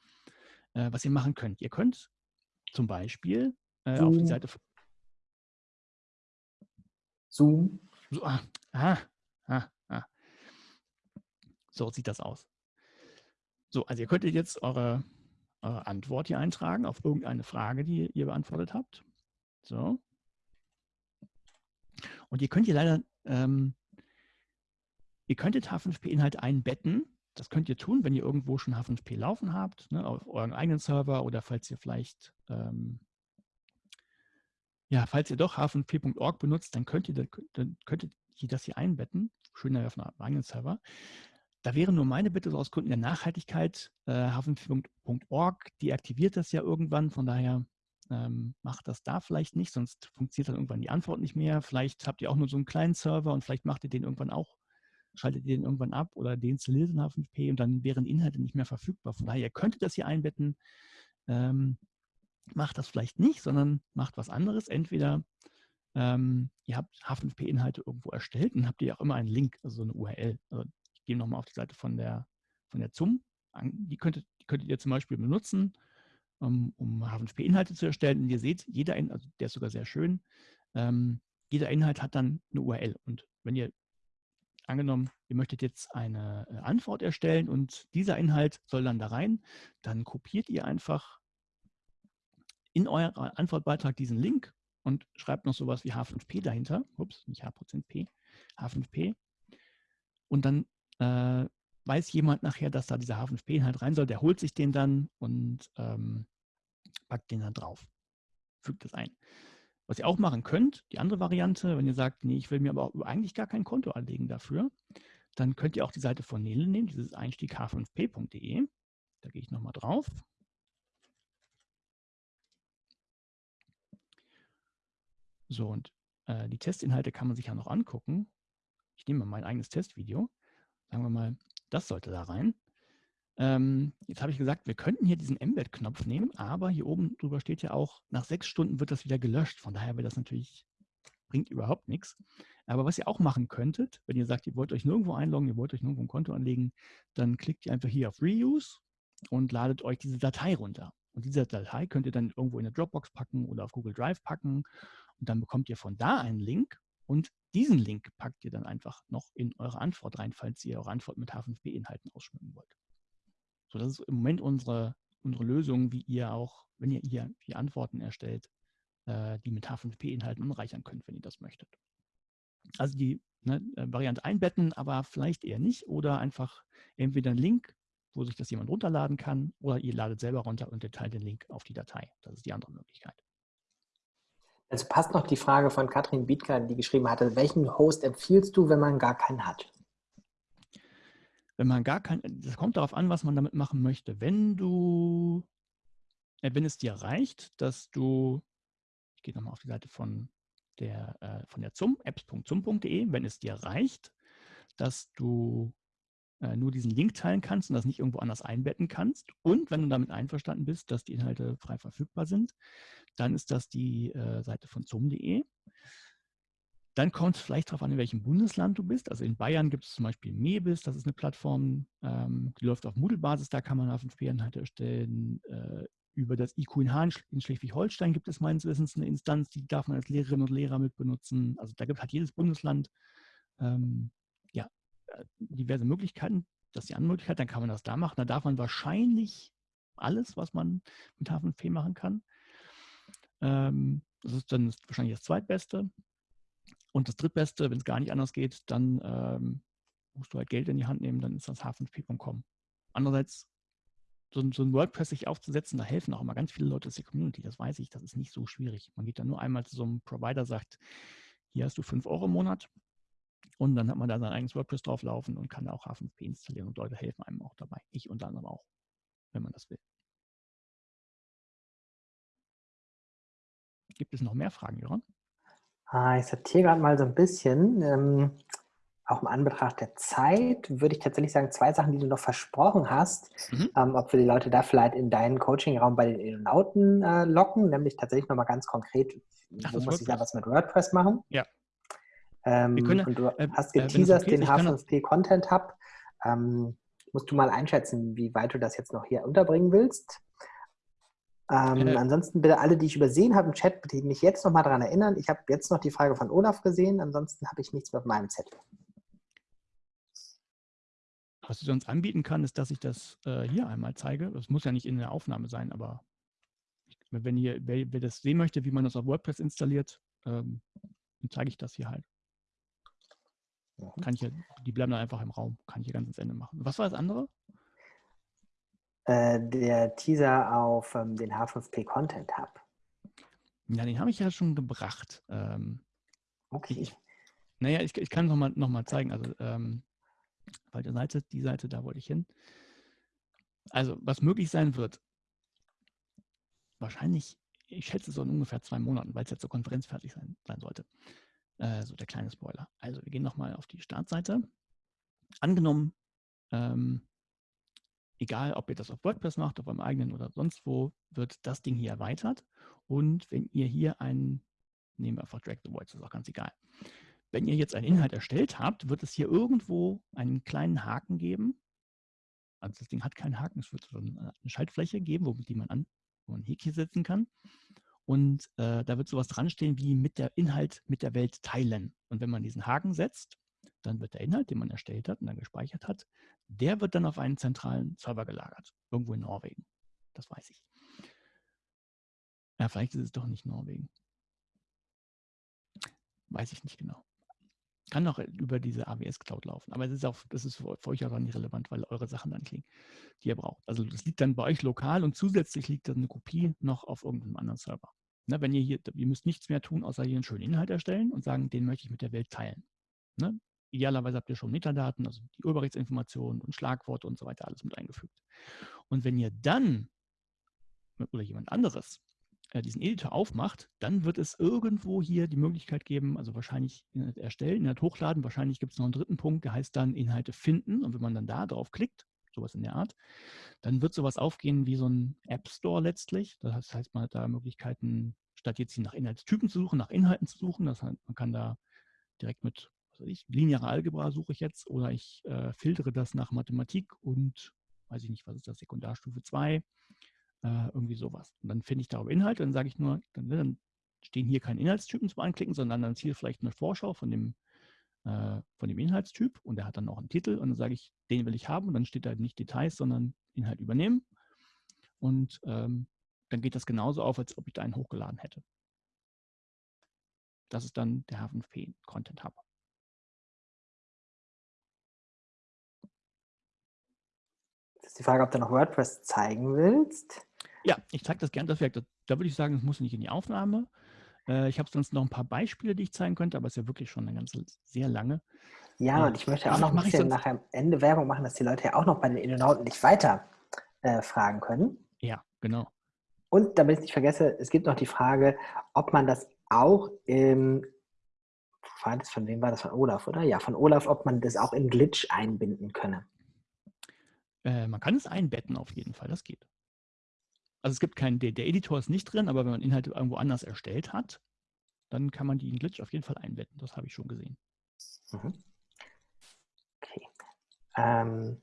äh, was ihr machen könnt. Ihr könnt zum Beispiel äh, auf die Seite Zoom. So, ah, ah, ah, ah. So sieht das aus. So, also ihr könntet jetzt eure, eure Antwort hier eintragen auf irgendeine Frage, die ihr beantwortet habt. So. Und ihr könnt hier leider, ähm, ihr könntet H5P-Inhalte einbetten. Das könnt ihr tun, wenn ihr irgendwo schon H5P laufen habt, ne, auf euren eigenen Server oder falls ihr vielleicht, ähm, ja, falls ihr doch h5p.org benutzt, dann könnt ihr, dann könntet ihr das hier einbetten. Schöner auf einem eigenen Server. Da wäre nur meine Bitte so aus Gründen der Nachhaltigkeit, äh, h5p.org deaktiviert das ja irgendwann, von daher ähm, macht das da vielleicht nicht, sonst funktioniert dann irgendwann die Antwort nicht mehr. Vielleicht habt ihr auch nur so einen kleinen Server und vielleicht macht ihr den irgendwann auch, schaltet ihr den irgendwann ab oder deinstalliert den H5P und dann wären Inhalte nicht mehr verfügbar. Von daher, ihr könntet das hier einbetten. Ähm, macht das vielleicht nicht, sondern macht was anderes. Entweder ähm, ihr habt H5P-Inhalte irgendwo erstellt und habt ihr auch immer einen Link, also so eine URL. Also ich gehe nochmal auf die Seite von der, von der ZUM. Die könntet, die könntet ihr zum Beispiel benutzen um, um H5P-Inhalte zu erstellen. Und ihr seht, jeder, also der ist sogar sehr schön, ähm, jeder Inhalt hat dann eine URL. Und wenn ihr angenommen, ihr möchtet jetzt eine äh, Antwort erstellen und dieser Inhalt soll dann da rein, dann kopiert ihr einfach in euren Antwortbeitrag diesen Link und schreibt noch sowas wie H5P dahinter. Ups, nicht H%P, H5P. Und dann äh, weiß jemand nachher, dass da dieser H5P-Inhalt rein soll, der holt sich den dann und ähm, packt den dann drauf, fügt es ein. Was ihr auch machen könnt, die andere Variante, wenn ihr sagt, nee, ich will mir aber eigentlich gar kein Konto anlegen dafür, dann könnt ihr auch die Seite von Nele nehmen, dieses Einstieg h5p.de. Da gehe ich nochmal drauf. So, und äh, die Testinhalte kann man sich ja noch angucken. Ich nehme mal mein eigenes Testvideo. Sagen wir mal, das sollte da rein. Ähm, jetzt habe ich gesagt, wir könnten hier diesen Embed-Knopf nehmen, aber hier oben drüber steht ja auch, nach sechs Stunden wird das wieder gelöscht. Von daher wird das natürlich, bringt überhaupt nichts. Aber was ihr auch machen könntet, wenn ihr sagt, ihr wollt euch nirgendwo einloggen, ihr wollt euch nirgendwo ein Konto anlegen, dann klickt ihr einfach hier auf Reuse und ladet euch diese Datei runter. Und diese Datei könnt ihr dann irgendwo in eine Dropbox packen oder auf Google Drive packen. Und dann bekommt ihr von da einen Link und diesen Link packt ihr dann einfach noch in eure Antwort rein, falls ihr eure Antwort mit H5P-Inhalten ausschmücken wollt. So, das ist im Moment unsere, unsere Lösung, wie ihr auch, wenn ihr hier die Antworten erstellt, äh, die mit H5P-Inhalten anreichern könnt, wenn ihr das möchtet. Also die ne, äh, Variante einbetten, aber vielleicht eher nicht oder einfach entweder einen Link, wo sich das jemand runterladen kann oder ihr ladet selber runter und teilt den Link auf die Datei. Das ist die andere Möglichkeit. Also passt noch die Frage von Katrin Bietka, die geschrieben hatte, welchen Host empfiehlst du, wenn man gar keinen hat? Wenn man gar keinen, das kommt darauf an, was man damit machen möchte. Wenn du, äh, wenn es dir reicht, dass du, ich gehe nochmal auf die Seite von der, äh, von der ZUM, apps.zum.de, wenn es dir reicht, dass du äh, nur diesen Link teilen kannst und das nicht irgendwo anders einbetten kannst. Und wenn du damit einverstanden bist, dass die Inhalte frei verfügbar sind, dann ist das die äh, Seite von zum.de. Dann kommt es vielleicht darauf an, in welchem Bundesland du bist. Also in Bayern gibt es zum Beispiel Mebis, das ist eine Plattform, ähm, die läuft auf Moodle-Basis, da kann man H5P-Inhalte erstellen. Äh, über das IQ in in Schleswig-Holstein gibt es meines Wissens eine Instanz, die darf man als Lehrerinnen und Lehrer mit benutzen. Also da gibt, hat jedes Bundesland ähm, ja, äh, diverse Möglichkeiten. Das ist die andere Möglichkeit, dann kann man das da machen. Da darf man wahrscheinlich alles, was man mit H5P machen kann. Ähm, das ist dann wahrscheinlich das zweitbeste. Und das drittbeste, wenn es gar nicht anders geht, dann ähm, musst du halt Geld in die Hand nehmen, dann ist das h5p.com. Andererseits, so, so, ein WordPress sich aufzusetzen, da helfen auch immer ganz viele Leute aus der Community, das weiß ich, das ist nicht so schwierig. Man geht dann nur einmal zu so einem Provider, sagt, hier hast du 5 Euro im Monat und dann hat man da sein eigenes WordPress drauflaufen und kann da auch H5P installieren und Leute helfen einem auch dabei. Ich unter anderem auch, wenn man das will. Gibt es noch mehr Fragen, Joran? Ah, ich sortiere gerade mal so ein bisschen. Ähm, auch im Anbetracht der Zeit würde ich tatsächlich sagen, zwei Sachen, die du noch versprochen hast, mhm. ähm, ob wir die Leute da vielleicht in deinen Coaching-Raum bei den Innonauten äh, locken, nämlich tatsächlich nochmal ganz konkret, Ach, wo muss ich da was mit WordPress machen? Ja. Ähm, können, und du äh, hast äh, geteasert den H5P Content Hub. Ähm, musst du mal einschätzen, wie weit du das jetzt noch hier unterbringen willst? Ähm, äh, ansonsten bitte alle, die ich übersehen habe im Chat, bitte mich jetzt noch mal daran erinnern. Ich habe jetzt noch die Frage von Olaf gesehen, ansonsten habe ich nichts mehr auf meinem Zettel. Was ich sonst anbieten kann, ist, dass ich das äh, hier einmal zeige. Das muss ja nicht in der Aufnahme sein, aber wenn ihr, wer, wer das sehen möchte, wie man das auf WordPress installiert, ähm, dann zeige ich das hier halt. Kann ich ja, die bleiben dann einfach im Raum, kann ich hier ganz ins Ende machen. Was war das andere? Äh, der Teaser auf ähm, den H5P Content Hub. Ja, den habe ich ja schon gebracht. Ähm, okay. Ich, naja, ich, ich kann es nochmal noch mal zeigen. Also, ähm, der Seite, die Seite, da wollte ich hin. Also, was möglich sein wird, wahrscheinlich, ich schätze so in ungefähr zwei Monaten, weil es jetzt zur Konferenz fertig sein, sein sollte. Äh, so der kleine Spoiler. Also, wir gehen nochmal auf die Startseite. Angenommen, ähm, egal ob ihr das auf WordPress macht, auf eurem eigenen oder sonst wo, wird das Ding hier erweitert. Und wenn ihr hier einen, nehmen wir einfach Drag the Void, das ist auch ganz egal. Wenn ihr jetzt einen Inhalt erstellt habt, wird es hier irgendwo einen kleinen Haken geben. Also das Ding hat keinen Haken, es wird so eine Schaltfläche geben, wo, die man an, wo man ein Häkchen setzen kann. Und äh, da wird sowas dran stehen wie mit der Inhalt mit der Welt teilen. Und wenn man diesen Haken setzt, dann wird der Inhalt, den man erstellt hat und dann gespeichert hat, der wird dann auf einen zentralen Server gelagert, irgendwo in Norwegen. Das weiß ich. Ja, vielleicht ist es doch nicht Norwegen. Weiß ich nicht genau. Kann auch über diese AWS Cloud laufen. Aber es ist auch, das ist für euch auch nicht relevant, weil eure Sachen dann klingen, die ihr braucht. Also das liegt dann bei euch lokal und zusätzlich liegt dann eine Kopie noch auf irgendeinem anderen Server. Ne, wenn ihr hier, ihr müsst nichts mehr tun, außer hier einen schönen Inhalt erstellen und sagen, den möchte ich mit der Welt teilen. Ne? Idealerweise habt ihr schon Metadaten, also die Urheberrechtsinformationen und Schlagworte und so weiter alles mit eingefügt. Und wenn ihr dann oder jemand anderes äh, diesen Editor aufmacht, dann wird es irgendwo hier die Möglichkeit geben, also wahrscheinlich Inhalt erstellen, Inhalt hochladen, wahrscheinlich gibt es noch einen dritten Punkt, der heißt dann Inhalte finden. Und wenn man dann da drauf klickt, sowas in der Art, dann wird sowas aufgehen wie so ein App Store letztlich. Das heißt, man hat da Möglichkeiten, statt jetzt hier nach Inhaltstypen zu suchen, nach Inhalten zu suchen. Das heißt, man kann da direkt mit ich, lineare Algebra suche ich jetzt oder ich äh, filtere das nach Mathematik und weiß ich nicht, was ist das, Sekundarstufe 2, äh, irgendwie sowas. Und dann finde ich darüber Inhalte, dann sage ich nur, dann, ne, dann, stehen hier keine Inhaltstypen zum Anklicken, sondern dann ziehe vielleicht eine Vorschau von dem, äh, von dem Inhaltstyp und der hat dann noch einen Titel und dann sage ich, den will ich haben und dann steht da nicht Details, sondern Inhalt übernehmen. Und ähm, dann geht das genauso auf, als ob ich da einen hochgeladen hätte. Das ist dann der H5P Content Hub. Ist die Frage, ob du noch WordPress zeigen willst. Ja, ich zeige das gerne. Das da, da würde ich sagen, es muss nicht in die Aufnahme. Äh, ich habe sonst noch ein paar Beispiele, die ich zeigen könnte, aber es ist ja wirklich schon eine ganze, sehr lange. Ja, äh, und ich möchte auch noch ein bisschen nachher am Ende Werbung machen, dass die Leute ja auch noch bei den Innonauten nicht weiter äh, fragen können. Ja, genau. Und damit ich nicht vergesse, es gibt noch die Frage, ob man das auch im, von wem war das? Von Olaf, oder? Ja, von Olaf, ob man das auch in Glitch einbinden könne. Äh, man kann es einbetten auf jeden Fall, das geht. Also es gibt keinen, der, der Editor ist nicht drin, aber wenn man Inhalte irgendwo anders erstellt hat, dann kann man die in Glitch auf jeden Fall einbetten. Das habe ich schon gesehen. Mhm. Okay. Ähm,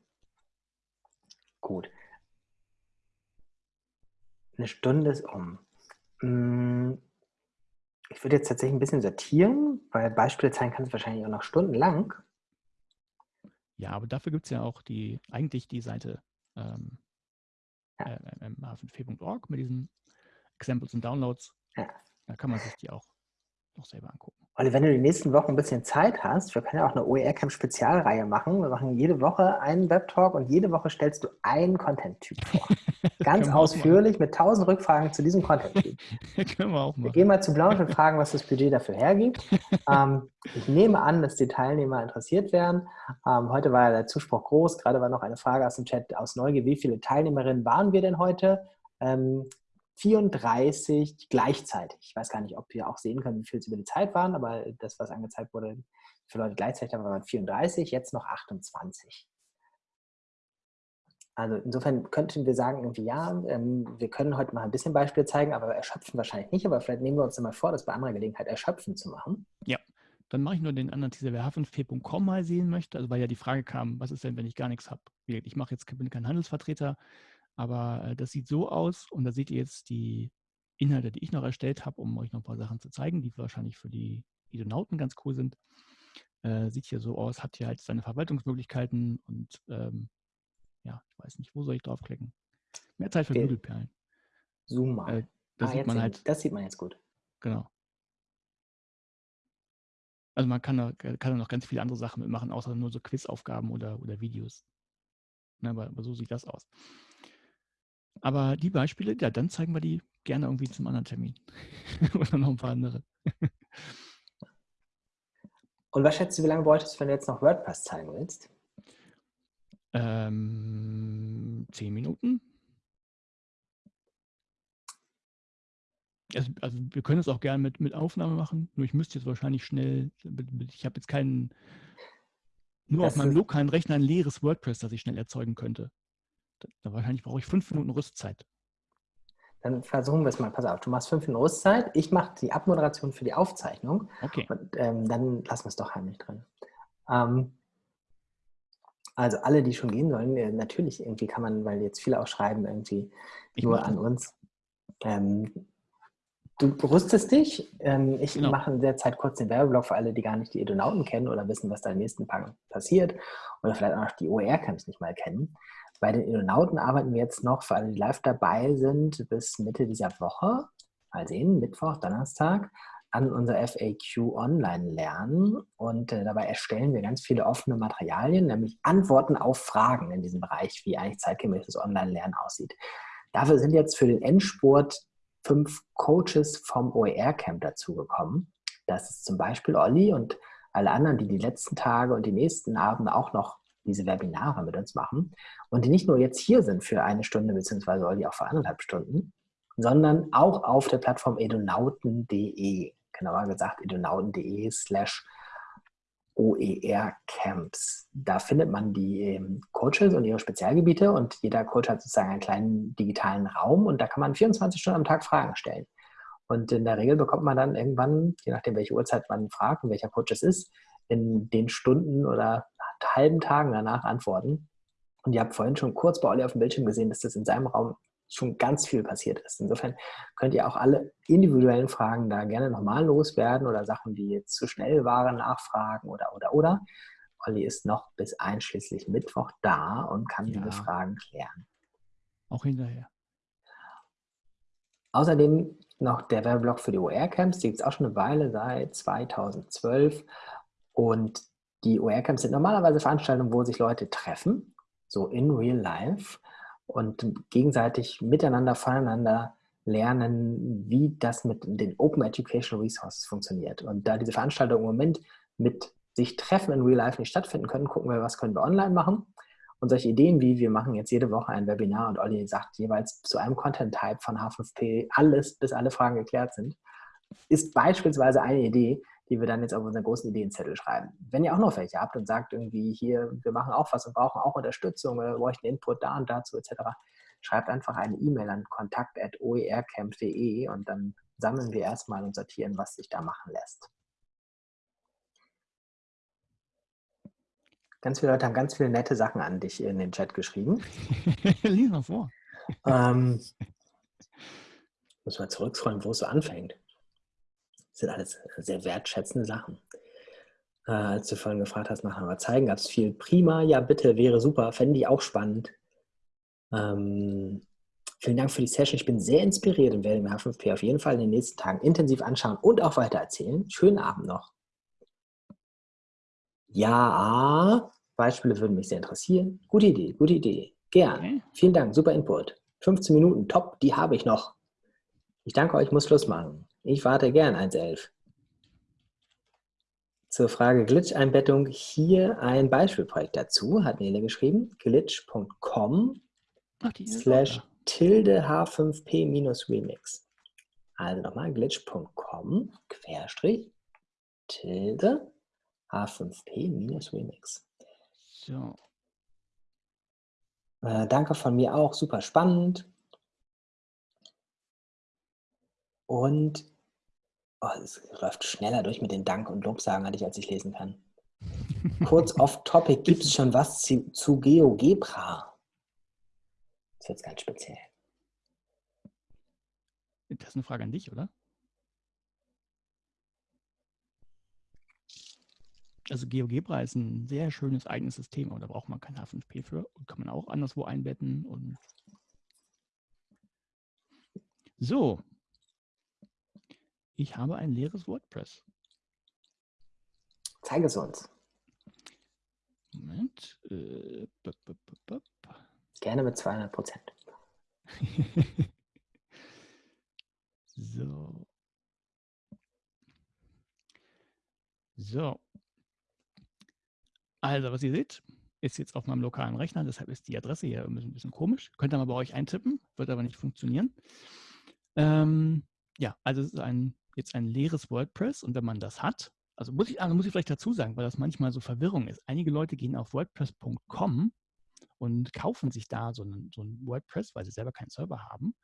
gut. Eine Stunde ist um. Hm, ich würde jetzt tatsächlich ein bisschen sortieren, weil Beispiele zeigen kannst du wahrscheinlich auch noch stundenlang. Ja, aber dafür gibt es ja auch die, eigentlich die Seite ähm, ja. äh, h5p.org mit diesen Examples und Downloads. Ja. Da kann man sich die auch noch selber angucken. Olli, wenn du die nächsten Wochen ein bisschen Zeit hast, wir können ja auch eine OER-Camp-Spezialreihe machen. Wir machen jede Woche einen Webtalk und jede Woche stellst du einen Content-Typ vor. Ganz ausführlich mit tausend Rückfragen zu diesem Content-Typ. können wir auch machen. Wir gehen mal zu Blanche und fragen, was das Budget dafür hergibt. ähm, ich nehme an, dass die Teilnehmer interessiert werden. Ähm, heute war ja der Zuspruch groß. Gerade war noch eine Frage aus dem Chat aus Neugier. Wie viele Teilnehmerinnen waren wir denn heute? Ähm, 34 gleichzeitig. Ich weiß gar nicht, ob wir auch sehen können, wie viel es über die Zeit waren, aber das, was angezeigt wurde, für Leute gleichzeitig haben, waren 34, jetzt noch 28. Also insofern könnten wir sagen, irgendwie ja, ähm, wir können heute mal ein bisschen Beispiele zeigen, aber erschöpfen wahrscheinlich nicht. Aber vielleicht nehmen wir uns mal vor, das bei anderer Gelegenheit erschöpfen zu machen. Ja, dann mache ich nur den anderen Teaser, wer h5p.com mal sehen möchte. Also weil ja die Frage kam, was ist denn, wenn ich gar nichts habe? Ich mache jetzt bin kein Handelsvertreter, aber äh, das sieht so aus und da seht ihr jetzt die Inhalte, die ich noch erstellt habe, um euch noch ein paar Sachen zu zeigen, die wahrscheinlich für die Idonauten ganz cool sind. Äh, sieht hier so aus, hat hier halt seine Verwaltungsmöglichkeiten und ähm, ja, ich weiß nicht, wo soll ich draufklicken? Mehr Zeit für okay. Nudelperlen. Zoom mal. Äh, da ah, sieht man halt, das sieht man jetzt gut. Genau. Also man kann da, kann da noch ganz viele andere Sachen mitmachen, außer nur so Quizaufgaben oder, oder Videos. Na, aber, aber so sieht das aus. Aber die Beispiele, ja, dann zeigen wir die gerne irgendwie zum anderen Termin. Oder noch ein paar andere. Und was schätzt du, wie lange bräuchtest du, wenn du jetzt noch WordPress zeigen willst? Ähm, zehn Minuten. Also, also, wir können es auch gerne mit, mit Aufnahme machen, nur ich müsste jetzt wahrscheinlich schnell, ich habe jetzt keinen, nur das auf meinem lokalen Rechner ein leeres WordPress, das ich schnell erzeugen könnte. Da wahrscheinlich brauche ich fünf Minuten Rüstzeit. Dann versuchen wir es mal. Pass auf, du machst fünf Minuten Rüstzeit. Ich mache die Abmoderation für die Aufzeichnung. Okay. Und ähm, dann lassen wir es doch heimlich drin. Ähm, also alle, die schon gehen sollen, äh, natürlich irgendwie kann man, weil jetzt viele auch schreiben, irgendwie ich nur an uns. Ähm, du rüstest dich. Ähm, ich genau. mache in der Zeit kurz den Werbeblock für alle, die gar nicht die Edonauten kennen oder wissen, was da im nächsten Tagen passiert oder vielleicht auch noch die OER-Camps nicht mal kennen. Bei den Edonauten arbeiten wir jetzt noch, für alle, die live dabei sind, bis Mitte dieser Woche, mal sehen, Mittwoch, Donnerstag, an unser FAQ Online lernen. Und äh, dabei erstellen wir ganz viele offene Materialien, nämlich Antworten auf Fragen in diesem Bereich, wie eigentlich zeitgemäßes Online-Lernen aussieht. Dafür sind jetzt für den Endspurt fünf Coaches vom OER-Camp dazugekommen. Das ist zum Beispiel Olli und alle anderen, die die letzten Tage und die nächsten Abende auch noch diese Webinare mit uns machen und die nicht nur jetzt hier sind für eine Stunde, beziehungsweise Olli auch für anderthalb Stunden, sondern auch auf der Plattform edonauten.de, genauer gesagt edonauten.de slash OER-Camps. Da findet man die ähm, Coaches und ihre Spezialgebiete und jeder Coach hat sozusagen einen kleinen digitalen Raum und da kann man 24 Stunden am Tag Fragen stellen. Und in der Regel bekommt man dann irgendwann, je nachdem welche Uhrzeit man fragt und welcher Coach es ist, in den Stunden oder halben Tagen danach antworten. Und ihr habt vorhin schon kurz bei Olli auf dem Bildschirm gesehen, dass das in seinem Raum schon ganz viel passiert ist. Insofern könnt ihr auch alle individuellen Fragen da gerne nochmal loswerden oder Sachen, die jetzt zu schnell waren, nachfragen oder, oder, oder. Olli ist noch bis einschließlich Mittwoch da und kann ja. diese Fragen klären. Auch hinterher. Außerdem noch der Werbeblock für die OR-Camps, die gibt es auch schon eine Weile, seit 2012. Und die OR-Camps sind normalerweise Veranstaltungen, wo sich Leute treffen, so in real life, und gegenseitig miteinander, voneinander lernen, wie das mit den Open Educational Resources funktioniert. Und da diese Veranstaltungen im Moment mit sich treffen in real life nicht stattfinden können, gucken wir, was können wir online machen. Und solche Ideen wie, wir machen jetzt jede Woche ein Webinar und Olli sagt jeweils zu einem Content-Type von H5P alles, bis alle Fragen geklärt sind, ist beispielsweise eine Idee, die wir dann jetzt auf unseren großen Ideenzettel schreiben. Wenn ihr auch noch welche habt und sagt irgendwie hier, wir machen auch was und brauchen auch Unterstützung oder bräuchten Input da und dazu etc., schreibt einfach eine E-Mail an kontakt.oercamp.de und dann sammeln wir erstmal und sortieren, was sich da machen lässt. Ganz viele Leute haben ganz viele nette Sachen an dich in den Chat geschrieben. Lies mal vor. Ähm, muss mal zurückscrollen, wo es so anfängt. Das sind alles sehr wertschätzende Sachen. Äh, als du vorhin gefragt hast, nachher mal zeigen, gab es viel prima. Ja, bitte, wäre super. Fände ich auch spannend. Ähm, vielen Dank für die Session. Ich bin sehr inspiriert und werde mir H5P auf jeden Fall in den nächsten Tagen intensiv anschauen und auch weiter erzählen. Schönen Abend noch. Ja, Beispiele würden mich sehr interessieren. Gute Idee, gute Idee. Gern. Okay. Vielen Dank, super Input. 15 Minuten, top, die habe ich noch. Ich danke euch, muss Schluss machen. Ich warte gern 1.11. Zur Frage Glitch-Einbettung hier ein Beispielprojekt dazu, hat Nele geschrieben. glitch.com slash tilde h5p minus remix. Also nochmal glitch.com querstrich tilde h5p minus remix. So. Äh, danke von mir auch, super spannend. Und oh, es läuft schneller durch mit den Dank- und Lobsagen, als ich lesen kann. Kurz off-topic, gibt es schon was zu, zu GeoGebra? Das jetzt ganz speziell. Das ist eine Frage an dich, oder? Also GeoGebra ist ein sehr schönes eigenes System, aber da braucht man kein H5P für und kann man auch anderswo einbetten. Und so, ich habe ein leeres WordPress. Zeige es uns. Moment. Äh, b -b -b Gerne mit 200 Prozent. so. So. Also, was ihr seht, ist jetzt auf meinem lokalen Rechner, deshalb ist die Adresse hier ein bisschen, ein bisschen komisch. Könnt ihr mal bei euch eintippen, wird aber nicht funktionieren. Ähm, ja, also es ist ein, jetzt ein leeres WordPress und wenn man das hat, also muss ich, also muss ich vielleicht dazu sagen, weil das manchmal so Verwirrung ist. Einige Leute gehen auf WordPress.com und kaufen sich da so ein, so WordPress, weil sie selber keinen Server haben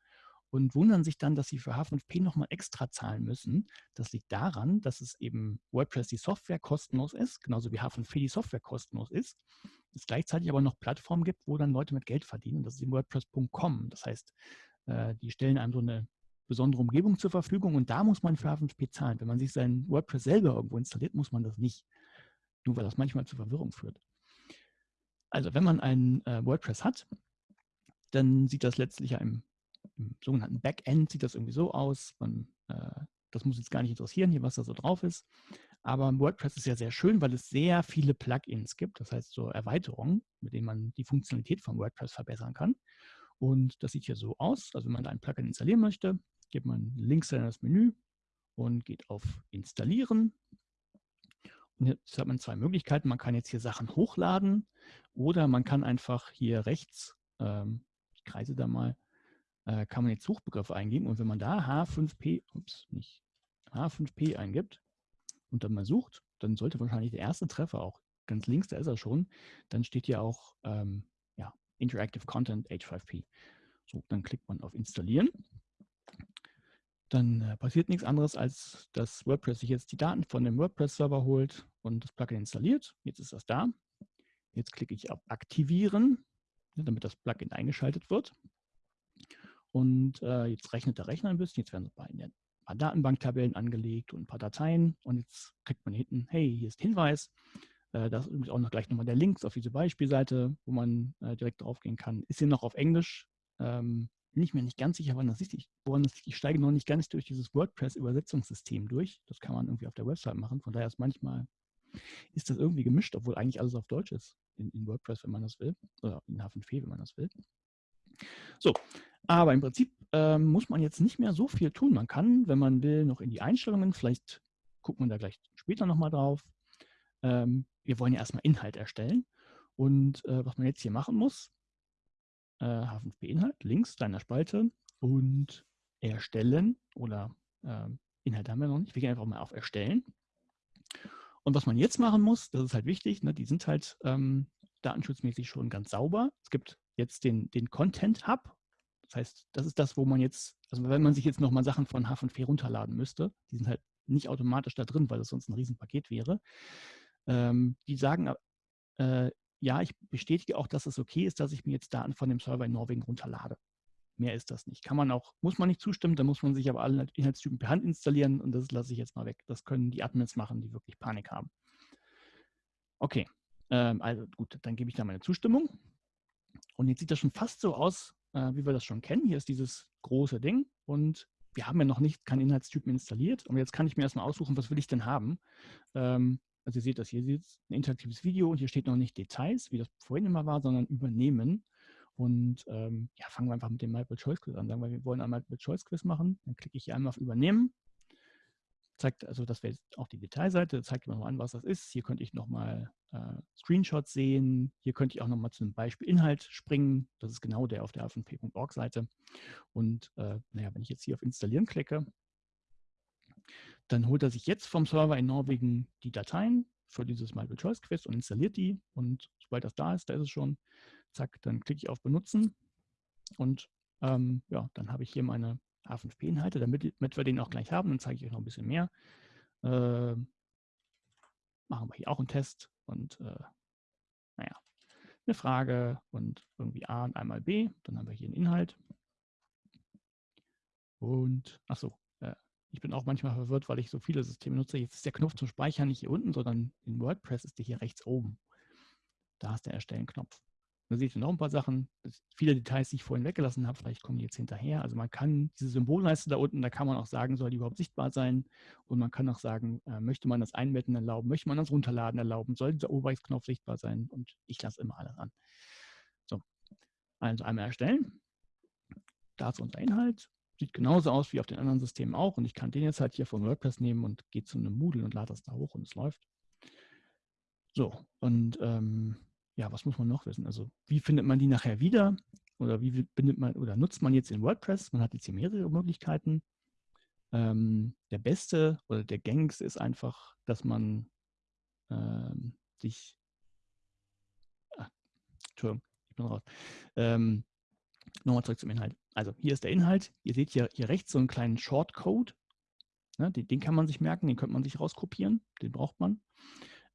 und wundern sich dann, dass sie für H5P nochmal extra zahlen müssen. Das liegt daran, dass es eben WordPress die Software kostenlos ist, genauso wie H5P die Software kostenlos ist. Es gleichzeitig aber noch Plattformen gibt, wo dann Leute mit Geld verdienen. Das ist in WordPress.com. Das heißt, äh, die stellen einem so eine besondere Umgebung zur Verfügung und da muss man für H5P zahlen. Wenn man sich sein WordPress selber irgendwo installiert, muss man das nicht. Nur weil das manchmal zu Verwirrung führt. Also wenn man ein äh, WordPress hat, dann sieht das letztlich ja im im sogenannten Backend sieht das irgendwie so aus. Man, äh, das muss jetzt gar nicht interessieren, hier, was da so drauf ist. Aber WordPress ist ja sehr schön, weil es sehr viele Plugins gibt, das heißt so Erweiterungen, mit denen man die Funktionalität von WordPress verbessern kann. Und das sieht hier so aus. Also wenn man da ein Plugin installieren möchte, gibt man links in das Menü und geht auf Installieren. Und jetzt hat man zwei Möglichkeiten. Man kann jetzt hier Sachen hochladen oder man kann einfach hier rechts, ähm, ich kreise da mal, äh, kann man jetzt Suchbegriffe eingeben und wenn man da H5P, ups, nicht, H5P eingibt und dann mal sucht, dann sollte wahrscheinlich der erste Treffer auch ganz links, da ist er schon, dann steht hier auch ähm, ja, Interactive Content H5P. So, dann klickt man auf Installieren. Dann äh, passiert nichts anderes, als dass WordPress sich jetzt die Daten von dem WordPress-Server holt und das Plugin installiert. Jetzt ist das da. Jetzt klicke ich auf Aktivieren, damit das Plugin eingeschaltet wird. Und äh, jetzt rechnet der Rechner ein bisschen. Jetzt werden ein paar Datenbanktabellen angelegt und ein paar Dateien. Und jetzt kriegt man hinten, hey, hier ist Hinweis. Äh, das ist auch noch gleich nochmal der Link auf diese Beispielseite, wo man äh, direkt draufgehen kann. Ist hier noch auf Englisch. Ähm, bin ich mir nicht ganz sicher, wann das ist. Ich, ich steige noch nicht ganz durch dieses WordPress-Übersetzungssystem durch. Das kann man irgendwie auf der Website machen. Von daher ist manchmal ist das irgendwie gemischt, obwohl eigentlich alles auf Deutsch ist in, in WordPress, wenn man das will. Oder in H5P, wenn man das will. So, aber im Prinzip ähm, muss man jetzt nicht mehr so viel tun. Man kann, wenn man will, noch in die Einstellungen, vielleicht guckt man da gleich später nochmal drauf. Ähm, wir wollen ja erstmal Inhalt erstellen. Und äh, was man jetzt hier machen muss, äh, H5P-Inhalt, links deiner Spalte und erstellen oder äh, Inhalte haben wir noch nicht. Wir gehen einfach mal auf Erstellen. Und was man jetzt machen muss, das ist halt wichtig, ne, die sind halt ähm, datenschutzmäßig schon ganz sauber. Es gibt jetzt den, den Content Hub. Das heißt, das ist das, wo man jetzt, also wenn man sich jetzt nochmal Sachen von H5P runterladen müsste, die sind halt nicht automatisch da drin, weil das sonst ein Riesenpaket wäre. Ähm, die sagen, äh, ja, ich bestätige auch, dass es okay ist, dass ich mir jetzt Daten von dem Server in Norwegen runterlade. Mehr ist das nicht. Kann man auch, muss man nicht zustimmen, da muss man sich aber alle Inhaltstypen per Hand installieren und das lasse ich jetzt mal weg. Das können die Admins machen, die wirklich Panik haben. Okay, ähm, also gut, dann gebe ich da meine Zustimmung. Und jetzt sieht das schon fast so aus, äh, wie wir das schon kennen. Hier ist dieses große Ding und wir haben ja noch nicht keinen Inhaltstypen installiert. Und jetzt kann ich mir erstmal aussuchen, was will ich denn haben. Ähm, also ihr seht das hier, ist ein interaktives Video und hier steht noch nicht Details, wie das vorhin immer war, sondern übernehmen. Und ähm, ja, fangen wir einfach mit dem Multiple-Choice-Quiz an. Sagen wir, wir wollen ein Multiple-Choice-Quiz machen. Dann klicke ich hier einmal auf Übernehmen. Zeigt, also das wäre auch die Detailseite, zeigt mir nochmal an, was das ist. Hier könnte ich nochmal äh, Screenshots sehen. Hier könnte ich auch nochmal zu einem Beispiel Inhalt springen. Das ist genau der auf der fnp.org-Seite. Und äh, naja, wenn ich jetzt hier auf Installieren klicke, dann holt er sich jetzt vom Server in Norwegen die Dateien für dieses Multiple-Choice-Quiz und installiert die. Und sobald das da ist, da ist es schon, zack, dann klicke ich auf Benutzen. Und ähm, ja, dann habe ich hier meine H5P-Inhalte, damit, damit, wir den auch gleich haben. Dann zeige ich euch noch ein bisschen mehr. Äh, machen wir hier auch einen Test und äh, naja, eine Frage und irgendwie A und einmal B. Dann haben wir hier einen Inhalt. Und, achso, ich bin auch manchmal verwirrt, weil ich so viele Systeme nutze. Jetzt ist der Knopf zum Speichern nicht hier unten, sondern in WordPress ist der hier rechts oben. Da ist der Erstellen-Knopf. Da seht ihr noch ein paar Sachen. viele Details, die ich vorhin weggelassen habe, vielleicht kommen die jetzt hinterher. Also man kann diese Symbolleiste da unten, da kann man auch sagen, soll die überhaupt sichtbar sein? Und man kann auch sagen, äh, möchte man das Einbetten erlauben? Möchte man das Runterladen erlauben? Soll dieser Oberrechtsknopf sichtbar sein? Und ich lasse immer alles an. So, also einmal erstellen. Da ist unser Inhalt. Sieht genauso aus wie auf den anderen Systemen auch. Und ich kann den jetzt halt hier von WordPress nehmen und gehe zu einem Moodle und lade das da hoch und es läuft. So, und ähm, ja, was muss man noch wissen? Also, wie findet man die nachher wieder? Oder wie bindet man oder nutzt man jetzt in WordPress? Man hat jetzt hier mehrere Möglichkeiten. Ähm, der beste oder der gängigste ist einfach, dass man ähm, sich, ach, Entschuldigung, ich bin raus, ähm, Nochmal zurück zum Inhalt. Also hier ist der Inhalt. Ihr seht hier, hier rechts so einen kleinen Shortcode. Ja, den, den, kann man sich merken, den könnte man sich rauskopieren. Den braucht man.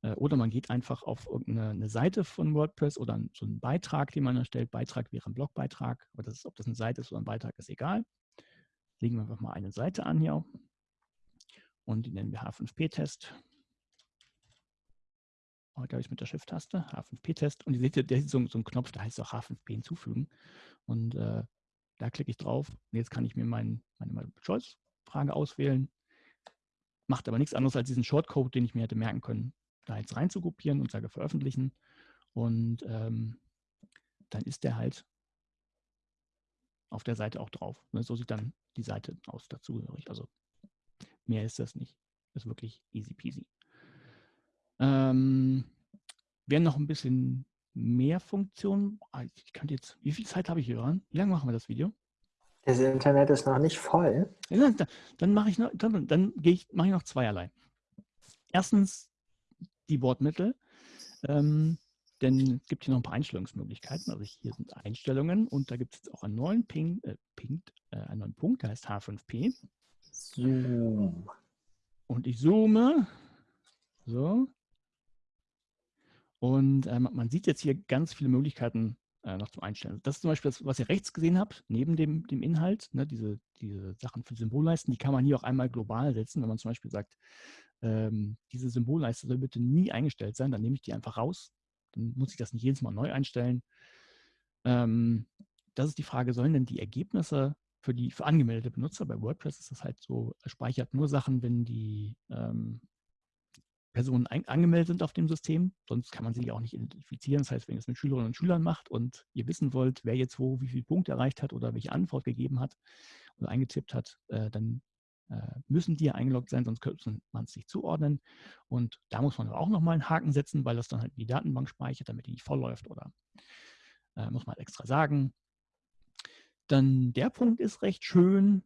Äh, oder man geht einfach auf irgendeine Seite von WordPress oder so einen Beitrag, den man erstellt. Beitrag wäre ein Blogbeitrag. Aber das ist, ob das eine Seite ist oder ein Beitrag, ist egal. Legen wir einfach mal eine Seite an hier. Und die nennen wir H5P-Test. Heute habe ich mit der Shift-Taste, H5P-Test. Und ihr seht, der ist so, so ein Knopf, da heißt auch H5P hinzufügen. Und äh, da klicke ich drauf. Und jetzt kann ich mir mein, meine Choice-Frage auswählen. Macht aber nichts anderes als diesen Shortcode, den ich mir hätte merken können, da jetzt rein zu kopieren und sage veröffentlichen. Und ähm, dann ist der halt auf der Seite auch drauf. Ne, so sieht dann die Seite aus dazugehörig. Also mehr ist das nicht. Ist wirklich easy peasy. Ähm, wer noch ein bisschen mehr Funktionen, ah, ich kann jetzt, wie viel Zeit habe ich hier dran? Wie lange machen wir das Video? Das Internet ist noch nicht voll. Ja, dann, dann mache ich noch, dann, dann ich, mache ich noch zweierlei. Erstens die Wortmittel. Ähm, denn es gibt hier noch ein paar Einstellungsmöglichkeiten. Also hier sind Einstellungen und da gibt es jetzt auch einen neuen, Ping, äh, Ping, äh, einen neuen Punkt, der heißt H5P. Zoom. Und ich zoome. So. Und äh, man sieht jetzt hier ganz viele Möglichkeiten äh, noch zum Einstellen. Das ist zum Beispiel das, was ihr rechts gesehen habt, neben dem, dem Inhalt, ne, diese, diese Sachen für Symbolleisten, die kann man hier auch einmal global setzen. Wenn man zum Beispiel sagt, ähm, diese Symbolleiste soll bitte nie eingestellt sein, dann nehme ich die einfach raus. Dann muss ich das nicht jedes Mal neu einstellen. Ähm, das ist die Frage, sollen denn die Ergebnisse für die für angemeldete Benutzer, bei WordPress ist das halt so, speichert nur Sachen, wenn die ähm, Personen angemeldet sind auf dem System. Sonst kann man sie auch nicht identifizieren. Das heißt, wenn ihr es mit Schülerinnen und Schülern macht und ihr wissen wollt, wer jetzt wo wie viele Punkte erreicht hat oder welche Antwort gegeben hat oder eingetippt hat, äh, dann äh, müssen die ja eingeloggt sein, sonst könnte man es nicht zuordnen. Und da muss man aber auch nochmal einen Haken setzen, weil das dann halt die Datenbank speichert, damit die nicht vollläuft oder äh, muss man halt extra sagen. Dann der Punkt ist recht schön.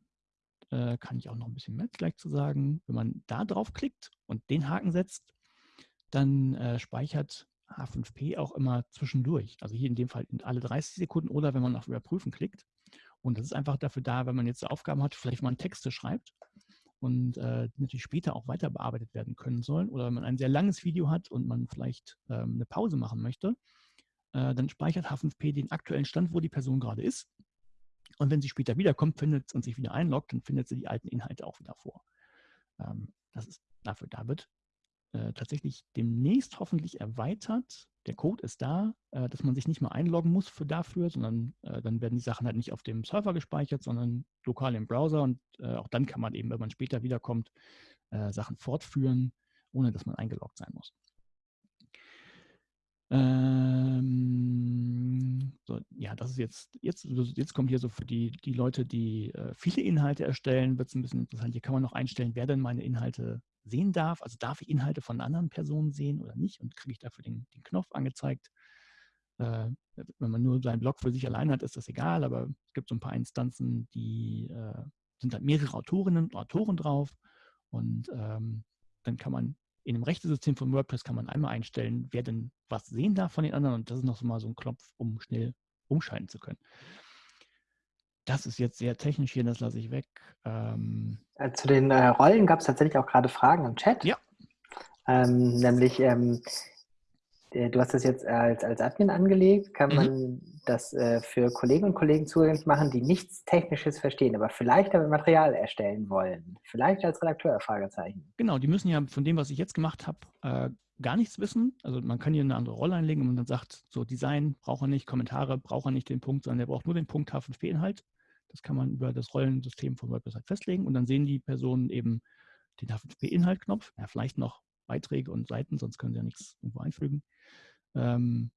Äh, kann ich auch noch ein bisschen mehr gleich zu sagen. Wenn man da drauf klickt und den Haken setzt, dann äh, speichert H5P auch immer zwischendurch. Also hier in dem Fall alle 30 Sekunden oder wenn man auf Überprüfen klickt. Und das ist einfach dafür da, wenn man jetzt Aufgaben hat, vielleicht mal Texte schreibt und äh, die natürlich später auch weiter bearbeitet werden können sollen. Oder wenn man ein sehr langes Video hat und man vielleicht ähm, eine Pause machen möchte, äh, dann speichert H5P den aktuellen Stand, wo die Person gerade ist. Und wenn sie später wiederkommt findet und sich wieder einloggt, dann findet sie die alten Inhalte auch wieder vor. Ähm, das ist dafür da wird äh, tatsächlich demnächst hoffentlich erweitert. Der Code ist da, äh, dass man sich nicht mehr einloggen muss für dafür, sondern äh, dann werden die Sachen halt nicht auf dem Server gespeichert, sondern lokal im Browser. Und äh, auch dann kann man eben, wenn man später wiederkommt, äh, Sachen fortführen, ohne dass man eingeloggt sein muss. Ähm, so, ja, das ist jetzt, jetzt, jetzt kommt hier so für die, die Leute, die äh, viele Inhalte erstellen, wird es ein bisschen interessant. Hier kann man noch einstellen, wer denn meine Inhalte sehen darf. Also darf ich Inhalte von anderen Personen sehen oder nicht und kriege ich dafür den, den Knopf angezeigt. Äh, wenn man nur seinen Blog für sich allein hat, ist das egal, aber es gibt so ein paar Instanzen, die äh, sind halt mehrere Autorinnen und Autoren drauf und ähm, dann kann man in dem Rechtesystem von WordPress kann man einmal einstellen, wer denn was sehen darf von den anderen und das ist noch so mal so ein Knopf, um schnell umschalten zu können. Das ist jetzt sehr technisch hier, das lasse ich weg. Ähm, äh, Zu den äh, Rollen gab es tatsächlich auch gerade Fragen im Chat. Ja. Ähm, nämlich, ähm, äh, du hast das jetzt als, als Admin angelegt. Kann mhm. man das äh, für Kollegen und Kollegen zugänglich machen, die nichts Technisches verstehen, aber vielleicht damit Material erstellen wollen? Vielleicht als Redakteur? Fragezeichen. Genau, die müssen ja von dem, was ich jetzt gemacht habe, äh, gar nichts wissen. Also man kann hier eine andere Rolle einlegen und dann sagt, so Design braucht er nicht, Kommentare braucht er nicht den Punkt, sondern er braucht nur den Punkt H5P-Inhalt. Das kann man über das Rollensystem von WordPress halt festlegen und dann sehen die Personen eben den H5P-Inhalt-Knopf, ja, vielleicht noch Beiträge und Seiten, sonst können sie ja nichts irgendwo einfügen. Ähm,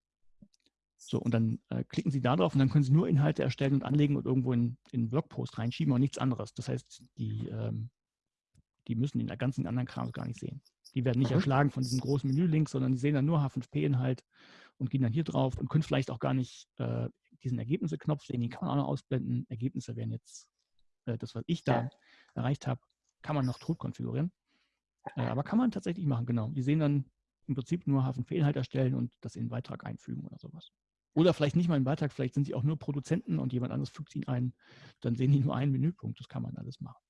so, und dann äh, klicken Sie da drauf und dann können Sie nur Inhalte erstellen und anlegen und irgendwo in, in Blogpost reinschieben und nichts anderes. Das heißt, die, ähm, die müssen den ganzen anderen Kram gar nicht sehen. Die werden nicht mhm. erschlagen von diesem großen Menü-Link, sondern die sehen dann nur H5P-Inhalt und gehen dann hier drauf und können vielleicht auch gar nicht äh, diesen Ergebnisse-Knopf sehen, den kann man auch noch ausblenden. Ergebnisse werden jetzt, äh, das, was ich da ja. erreicht habe, kann man noch tot konfigurieren. Äh, aber kann man tatsächlich machen, genau. Die sehen dann im Prinzip nur H5P-Inhalt erstellen und das in den Beitrag einfügen oder sowas. Oder vielleicht nicht mal einen Beitrag, vielleicht sind sie auch nur Produzenten und jemand anderes fügt ihn ein. Dann sehen die nur einen Menüpunkt. Das kann man alles machen.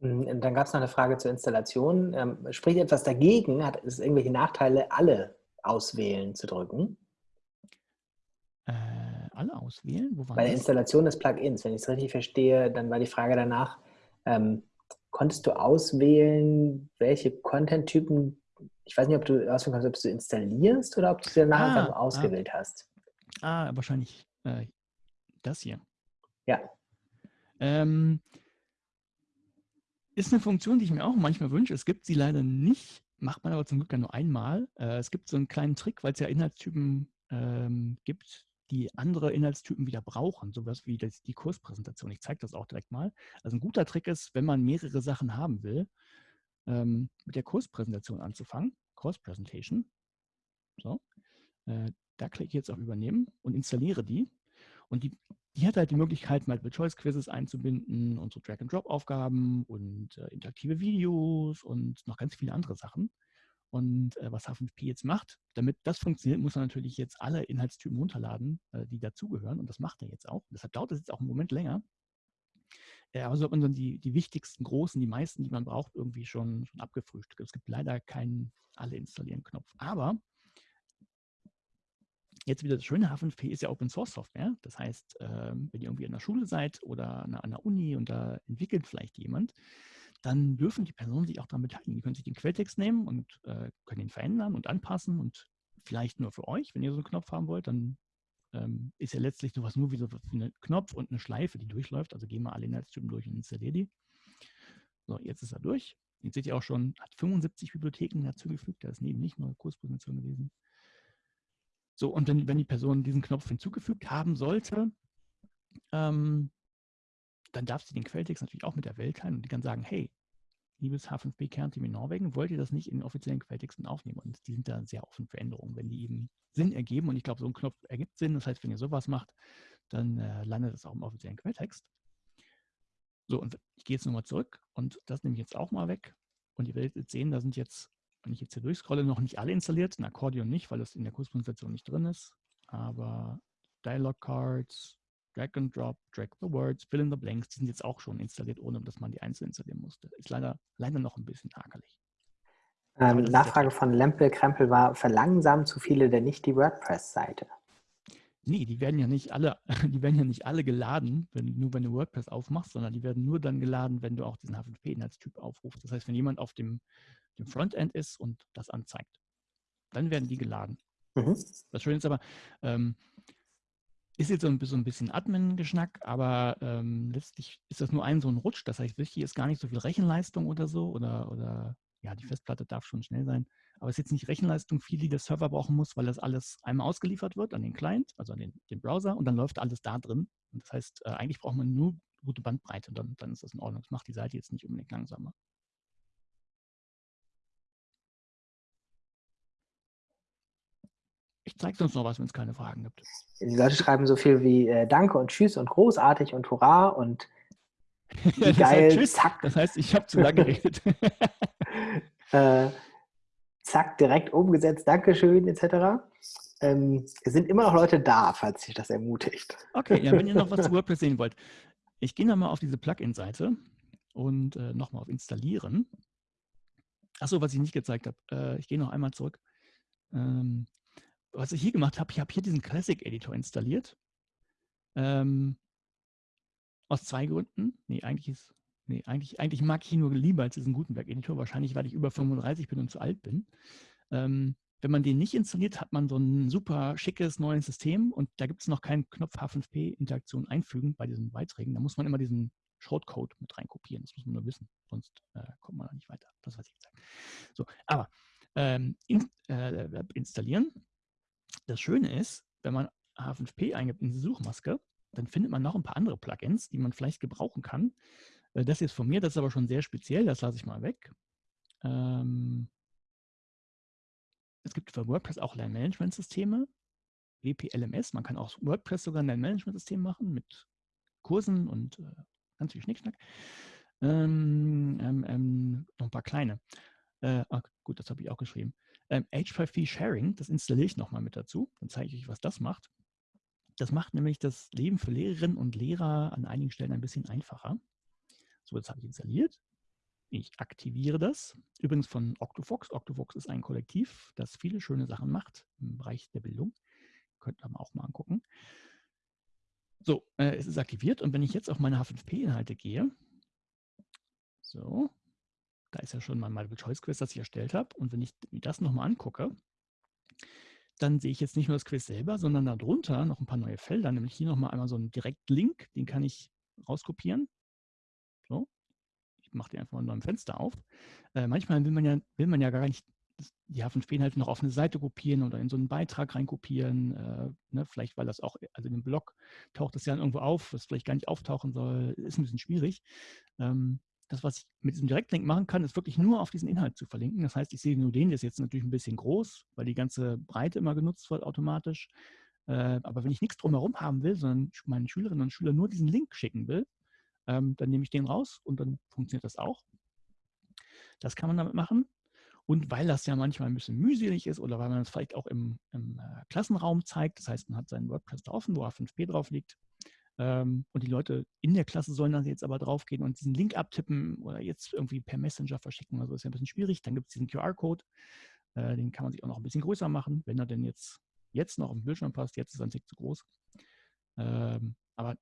Hm, dann gab es noch eine Frage zur Installation. Ähm, spricht etwas dagegen? Hat es irgendwelche Nachteile, alle auswählen zu drücken? Äh, alle auswählen? Wo Bei der Installation des Plugins, wenn ich es richtig verstehe, dann war die Frage danach, ähm, konntest du auswählen, welche Content-Typen, ich weiß nicht, ob du auswählen kannst, ob du installierst oder ob du sie danach ah, ah. ausgewählt ah. hast. Ah, wahrscheinlich äh, das hier. Ja. Ähm, ist eine Funktion, die ich mir auch manchmal wünsche. Es gibt sie leider nicht, macht man aber zum Glück ja nur einmal. Äh, es gibt so einen kleinen Trick, weil es ja Inhaltstypen ähm, gibt, die andere Inhaltstypen wieder brauchen, sowas wie das, die Kurspräsentation. Ich zeige das auch direkt mal. Also ein guter Trick ist, wenn man mehrere Sachen haben will, ähm, mit der Kurspräsentation anzufangen. Course Presentation. So. Äh, da klicke ich jetzt auf Übernehmen und installiere die. Und die, die hat halt die Möglichkeit, Multiple-Choice-Quizzes einzubinden und so Drag-and-Drop-Aufgaben und äh, interaktive Videos und noch ganz viele andere Sachen. Und äh, was H5P jetzt macht, damit das funktioniert, muss er natürlich jetzt alle Inhaltstypen runterladen, äh, die dazugehören. Und das macht er jetzt auch. Deshalb dauert es jetzt auch einen Moment länger. Äh, aber so hat man dann die, die wichtigsten, großen, die meisten, die man braucht, irgendwie schon, schon abgefrühstückt. Es gibt leider keinen Alle installieren Knopf. Aber jetzt wieder das Schöne, H5P ist ja Open Source Software. Das heißt, ähm, wenn ihr irgendwie an der Schule seid oder an einer Uni und da entwickelt vielleicht jemand, dann dürfen die Personen sich auch daran beteiligen. Die können sich den Quelltext nehmen und äh, können ihn verändern und anpassen und vielleicht nur für euch, wenn ihr so einen Knopf haben wollt, dann ähm, ist ja letztlich sowas nur wie so ein Knopf und eine Schleife, die durchläuft. Also gehen wir alle Inhaltstypen durch und installieren die. So, jetzt ist er durch. Jetzt seht ihr auch schon, hat 75 Bibliotheken dazugefügt. Da ist neben nicht nur Kurspräsentation gewesen. So, und wenn, wenn die Person diesen Knopf hinzugefügt haben sollte, ähm, dann darf sie den Quelltext natürlich auch mit der Welt teilen und die kann sagen, hey, liebes H5P-Kernteam in Norwegen, wollt ihr das nicht in den offiziellen Quelltexten aufnehmen? Und die sind da sehr offen für Änderungen, wenn die eben Sinn ergeben. Und ich glaube, so ein Knopf ergibt Sinn. Das heißt, wenn ihr sowas macht, dann äh, landet es auch im offiziellen Quelltext. So, und ich gehe jetzt nochmal zurück und das nehme ich jetzt auch mal weg. Und ihr werdet jetzt sehen, da sind jetzt, wenn ich jetzt hier durchscrolle, noch nicht alle installiert. Ein Akkordeon nicht, weil das in der Kurspräsentation nicht drin ist. Aber Dialog Cards, Drag and Drop, Drag the Words, Fill in the Blanks, die sind jetzt auch schon installiert, ohne dass man die einzeln installieren musste. Ist leider, leider noch ein bisschen hakelig. Ähm, Nachfrage von Lempel Krempel war, verlangsamen zu viele denn nicht die WordPress-Seite? Nee, die werden ja nicht alle, die werden ja nicht alle geladen, wenn, nur wenn du WordPress aufmachst, sondern die werden nur dann geladen, wenn du auch diesen H5P-Inhaltstyp aufrufst. Das heißt, wenn jemand auf dem, dem Frontend ist und das anzeigt, dann werden die geladen. Mhm. Das Schöne ist aber, ähm, ist jetzt so ein bisschen, so ein bisschen Admin-Geschnack, aber ähm, letztlich ist das nur ein so ein Rutsch. Das heißt, wichtig ist gar nicht so viel Rechenleistung oder so oder, oder ja, die Festplatte darf schon schnell sein. Aber es ist jetzt nicht Rechenleistung viel, die der Server brauchen muss, weil das alles einmal ausgeliefert wird an den Client, also an den, den Browser und dann läuft alles da drin. Und das heißt, äh, eigentlich braucht man nur gute Bandbreite und dann, dann ist das in Ordnung. Das macht die Seite jetzt nicht unbedingt langsamer. Zeige sonst noch was, wenn es keine Fragen gibt. Die Leute schreiben so viel wie äh, Danke und Tschüss und großartig und Hurra und ja, geil, tschüss. zack. Das heißt, ich habe zu lange geredet. äh, zack, direkt umgesetzt, Dankeschön, etc. Ähm, es sind immer noch Leute da, falls sich das ermutigt. Okay, ja, wenn ihr noch was zu WordPress sehen wollt. Ich gehe nochmal auf diese Plugin-Seite und äh, nochmal auf Installieren. Achso, was ich nicht gezeigt habe. Äh, ich gehe noch einmal zurück. Ähm, was ich hier gemacht habe, ich habe hier diesen Classic Editor installiert. Ähm, aus zwei Gründen. Nee, eigentlich ist, nee, eigentlich, eigentlich mag ich ihn nur lieber als diesen Gutenberg-Editor. Wahrscheinlich, weil ich über 35 bin und zu alt bin. Ähm, wenn man den nicht installiert, hat man so ein super schickes neues System und da gibt es noch keinen Knopf H5P-Interaktion einfügen bei diesen Beiträgen. Da muss man immer diesen Shortcode mit reinkopieren. Das muss man nur wissen, sonst äh, kommt man da nicht weiter. Das weiß ich jetzt. So, aber ähm, in, äh, installieren. Das Schöne ist, wenn man H5P eingibt in die Suchmaske, dann findet man noch ein paar andere Plugins, die man vielleicht gebrauchen kann. Äh, das ist von mir, das ist aber schon sehr speziell, das lasse ich mal weg. Ähm es gibt für WordPress auch Lernmanagementsysteme, WPLMS. Man kann auch WordPress sogar ein Lernmanagementsystem machen mit Kursen und äh, ganz viel Schnickschnack. Ähm, ähm, ähm, noch ein paar kleine. Äh, ach, gut, das habe ich auch geschrieben. Ähm, H5P Sharing, das installiere ich nochmal mit dazu. Dann zeige ich euch, was das macht. Das macht nämlich das Leben für Lehrerinnen und Lehrer an einigen Stellen ein bisschen einfacher. So, das habe ich installiert. Ich aktiviere das. Übrigens von Octofox. Octofox ist ein Kollektiv, das viele schöne Sachen macht im Bereich der Bildung. Könnt ihr auch mal angucken. So, äh, es ist aktiviert und wenn ich jetzt auf meine H5P-Inhalte gehe, so, da ist ja schon mein Multiple-Choice-Quiz, das ich erstellt habe. Und wenn ich mir das nochmal angucke, dann sehe ich jetzt nicht nur das Quiz selber, sondern darunter noch ein paar neue Felder, nämlich hier nochmal einmal so einen Direktlink, den kann ich rauskopieren. So, ich mache den einfach mal in einem Fenster auf. Äh, manchmal will man, ja, will man ja gar nicht die H5P-Inhalte noch auf eine Seite kopieren oder in so einen Beitrag reinkopieren. Äh, ne, vielleicht, weil das auch, also in dem Blog taucht das ja irgendwo auf, was vielleicht gar nicht auftauchen soll, ist ein bisschen schwierig. Ähm, das, was ich mit diesem Direktlink machen kann, ist wirklich nur auf diesen Inhalt zu verlinken. Das heißt, ich sehe nur den, der ist jetzt natürlich ein bisschen groß, weil die ganze Breite immer genutzt wird automatisch. Äh, aber wenn ich nichts drumherum haben will, sondern meinen Schülerinnen und Schülern nur diesen Link schicken will, ähm, dann nehme ich den raus und dann funktioniert das auch. Das kann man damit machen. Und weil das ja manchmal ein bisschen mühselig ist oder weil man es vielleicht auch im, im äh, Klassenraum zeigt, das heißt, man hat seinen WordPress da offen, wo A5P drauf liegt, und die Leute in der Klasse sollen dann jetzt aber draufgehen und diesen Link abtippen oder jetzt irgendwie per Messenger verschicken. Also ist ja ein bisschen schwierig. Dann gibt es diesen QR-Code. Äh, den kann man sich auch noch ein bisschen größer machen, wenn er denn jetzt, jetzt noch auf dem Bildschirm passt. Jetzt ist er ein Tick zu groß. Ähm, aber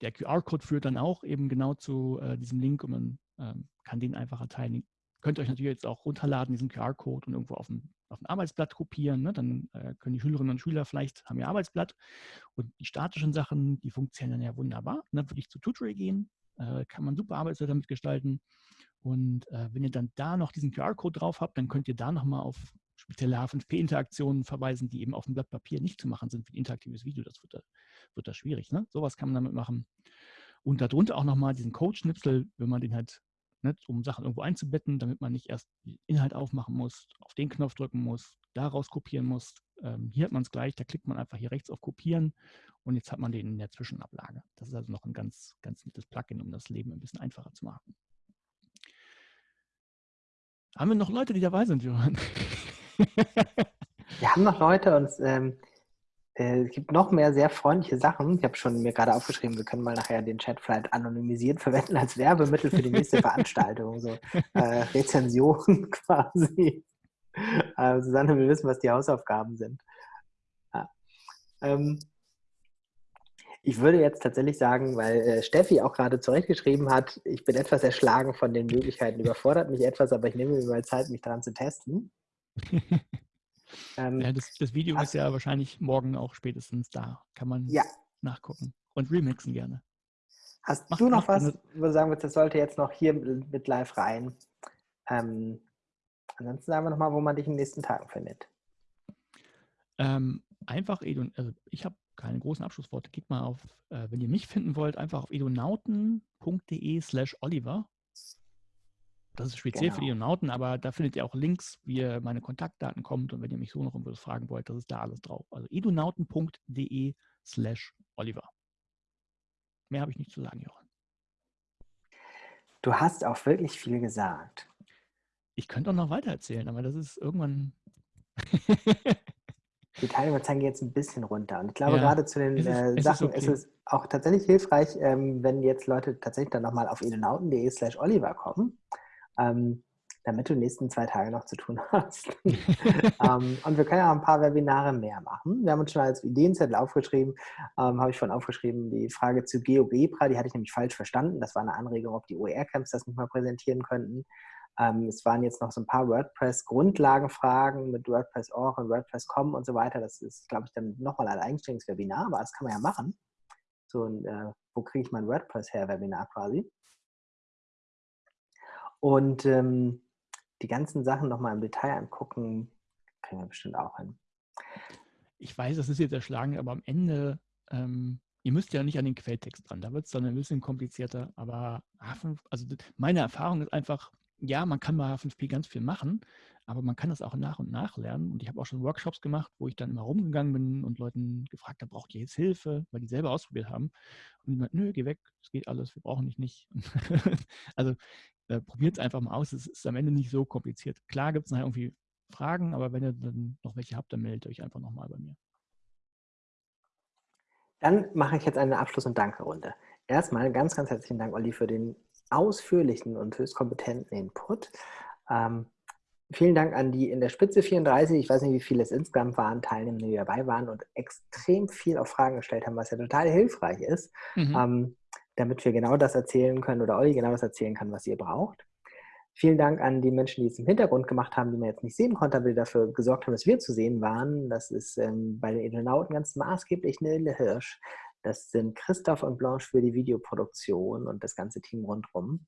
der QR-Code führt dann auch eben genau zu äh, diesem Link und man ähm, kann den einfach erteilen könnt ihr euch natürlich jetzt auch runterladen, diesen QR-Code und irgendwo auf ein, auf ein Arbeitsblatt kopieren. Ne? Dann äh, können die Schülerinnen und Schüler vielleicht, haben ihr Arbeitsblatt und die statischen Sachen, die funktionieren dann ja wunderbar. Ne? Würde ich zu Tutorial gehen, äh, kann man super Arbeitsblätter damit gestalten. Und äh, wenn ihr dann da noch diesen QR-Code drauf habt, dann könnt ihr da nochmal auf spezielle H5P-Interaktionen verweisen, die eben auf dem Blatt Papier nicht zu machen sind für ein interaktives Video. Das wird da, wird da schwierig. Ne? Sowas kann man damit machen. Und darunter auch nochmal diesen Code-Schnipsel, wenn man den halt ne, um Sachen irgendwo einzubetten, damit man nicht erst den Inhalt aufmachen muss, auf den Knopf drücken muss, daraus kopieren muss, ähm, hier hat man es gleich, da klickt man einfach hier rechts auf Kopieren und jetzt hat man den in der Zwischenablage. Das ist also noch ein ganz, ganz nettes Plugin, um das Leben ein bisschen einfacher zu machen. Haben wir noch Leute, die dabei sind, Johann? wir haben noch Leute und ähm, äh, es gibt noch mehr sehr freundliche Sachen. Ich habe schon mir gerade aufgeschrieben, wir können mal nachher den Chat vielleicht anonymisiert verwenden als Werbemittel für die nächste Veranstaltung. So äh, Rezensionen quasi. Äh, Susanne will wissen, was die Hausaufgaben sind. Ja. Ähm, ich würde jetzt tatsächlich sagen, weil äh, Steffi auch gerade zurechtgeschrieben hat, ich bin etwas erschlagen von den Möglichkeiten, überfordert mich etwas, aber ich nehme mir mal Zeit, mich daran zu testen. Ähm, ja, das, das, Video ist ja wahrscheinlich morgen auch spätestens da. Kann man ja. nachgucken. Und remixen gerne. Hast Mach, du noch was, wo du sagen würdest, das sollte jetzt noch hier mit live rein? Ähm, ansonsten sagen wir nochmal, wo man dich in den nächsten Tagen findet. Ähm, einfach, also ich habe keine großen Abschlussworte. Geht mal auf, äh, wenn ihr mich finden wollt, einfach auf edonauten.de slash Oliver. Das ist speziell genau. für Edonauten, aber da findet ihr auch Links, wie ihr meine Kontaktdaten kommt und wenn ihr mich so noch irgendwas fragen wollt, das ist da alles drauf. Also edonauten.de slash Oliver. Mehr habe ich nicht zu sagen, Jochen. Du hast auch wirklich viel gesagt. Ich könnte auch noch weiter erzählen, aber das ist irgendwann. die Teilnehmerzahlen gehen jetzt ein bisschen runter. Und ich glaube, ja, gerade zu den ist es, äh, Sachen ist, okay. ist, es auch tatsächlich hilfreich, ähm, wenn jetzt Leute tatsächlich dann nochmal auf edenauten.de slash Oliver kommen, ähm, damit du die nächsten zwei Tage noch zu tun hast. ähm, und wir können ja auch ein paar Webinare mehr machen. Wir haben uns schon als Ideenzettel aufgeschrieben, ähm, habe ich schon aufgeschrieben, die Frage zu GeoGebra, die hatte ich nämlich falsch verstanden. Das war eine Anregung, ob die OER-Camps das nicht mal präsentieren könnten. Ähm, es waren jetzt noch so ein paar WordPress-Grundlagenfragen mit WordPress.org und WordPress.com und so weiter. Das ist, glaube ich, dann nochmal ein eigenständiges Webinar, aber das kann man ja machen. So ein, äh, wo kriege ich mein WordPress her, Webinar quasi. Und ähm, die ganzen Sachen nochmal im Detail angucken, kriegen wir bestimmt auch hin. Ich weiß, das ist jetzt erschlagen, aber am Ende, ähm, ihr müsst ja nicht an den Quelltext dran, da wird es dann ein bisschen komplizierter, aber also meine Erfahrung ist einfach, ja, man kann bei H5P ganz viel machen, aber man kann das auch nach und nach lernen. Und ich habe auch schon Workshops gemacht, wo ich dann immer rumgegangen bin und Leuten gefragt habe, braucht ihr jetzt Hilfe, weil die selber ausprobiert haben. Und die meinten, nö, geh weg, es geht alles, wir brauchen dich nicht. also äh, probiert es einfach mal aus, es ist am Ende nicht so kompliziert. Klar gibt es nachher irgendwie Fragen, aber wenn ihr dann noch welche habt, dann meldet euch einfach nochmal bei mir. Dann mache ich jetzt eine Abschluss- und Danke-Runde. Erstmal ganz, ganz herzlichen Dank, Olli, für den ausführlichen und höchst kompetenten Input. Ähm, vielen Dank an die in der Spitze 34, ich weiß nicht, wie viele es insgesamt waren, Teilnehmer, die dabei waren und extrem viel auf Fragen gestellt haben, was ja total hilfreich ist, mhm. ähm, damit wir genau das erzählen können oder Olli genau das erzählen kann, was ihr braucht. Vielen Dank an die Menschen, die es im Hintergrund gemacht haben, die man jetzt nicht sehen konnte, aber die dafür gesorgt haben, dass wir zu sehen waren. Das ist ähm, bei den Edenauten ganz maßgeblich Nille Hirsch, das sind Christoph und Blanche für die Videoproduktion und das ganze Team rundherum.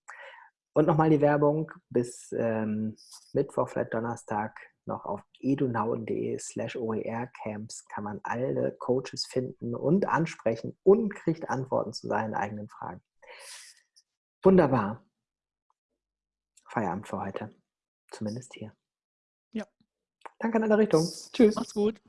Und nochmal die Werbung, bis ähm, Mittwoch, vielleicht Donnerstag noch auf edunauden.de slash oercamps kann man alle Coaches finden und ansprechen und kriegt Antworten zu seinen eigenen Fragen. Wunderbar. Feierabend für heute. Zumindest hier. Ja. Danke in alle Richtungen. Tschüss. Macht's gut.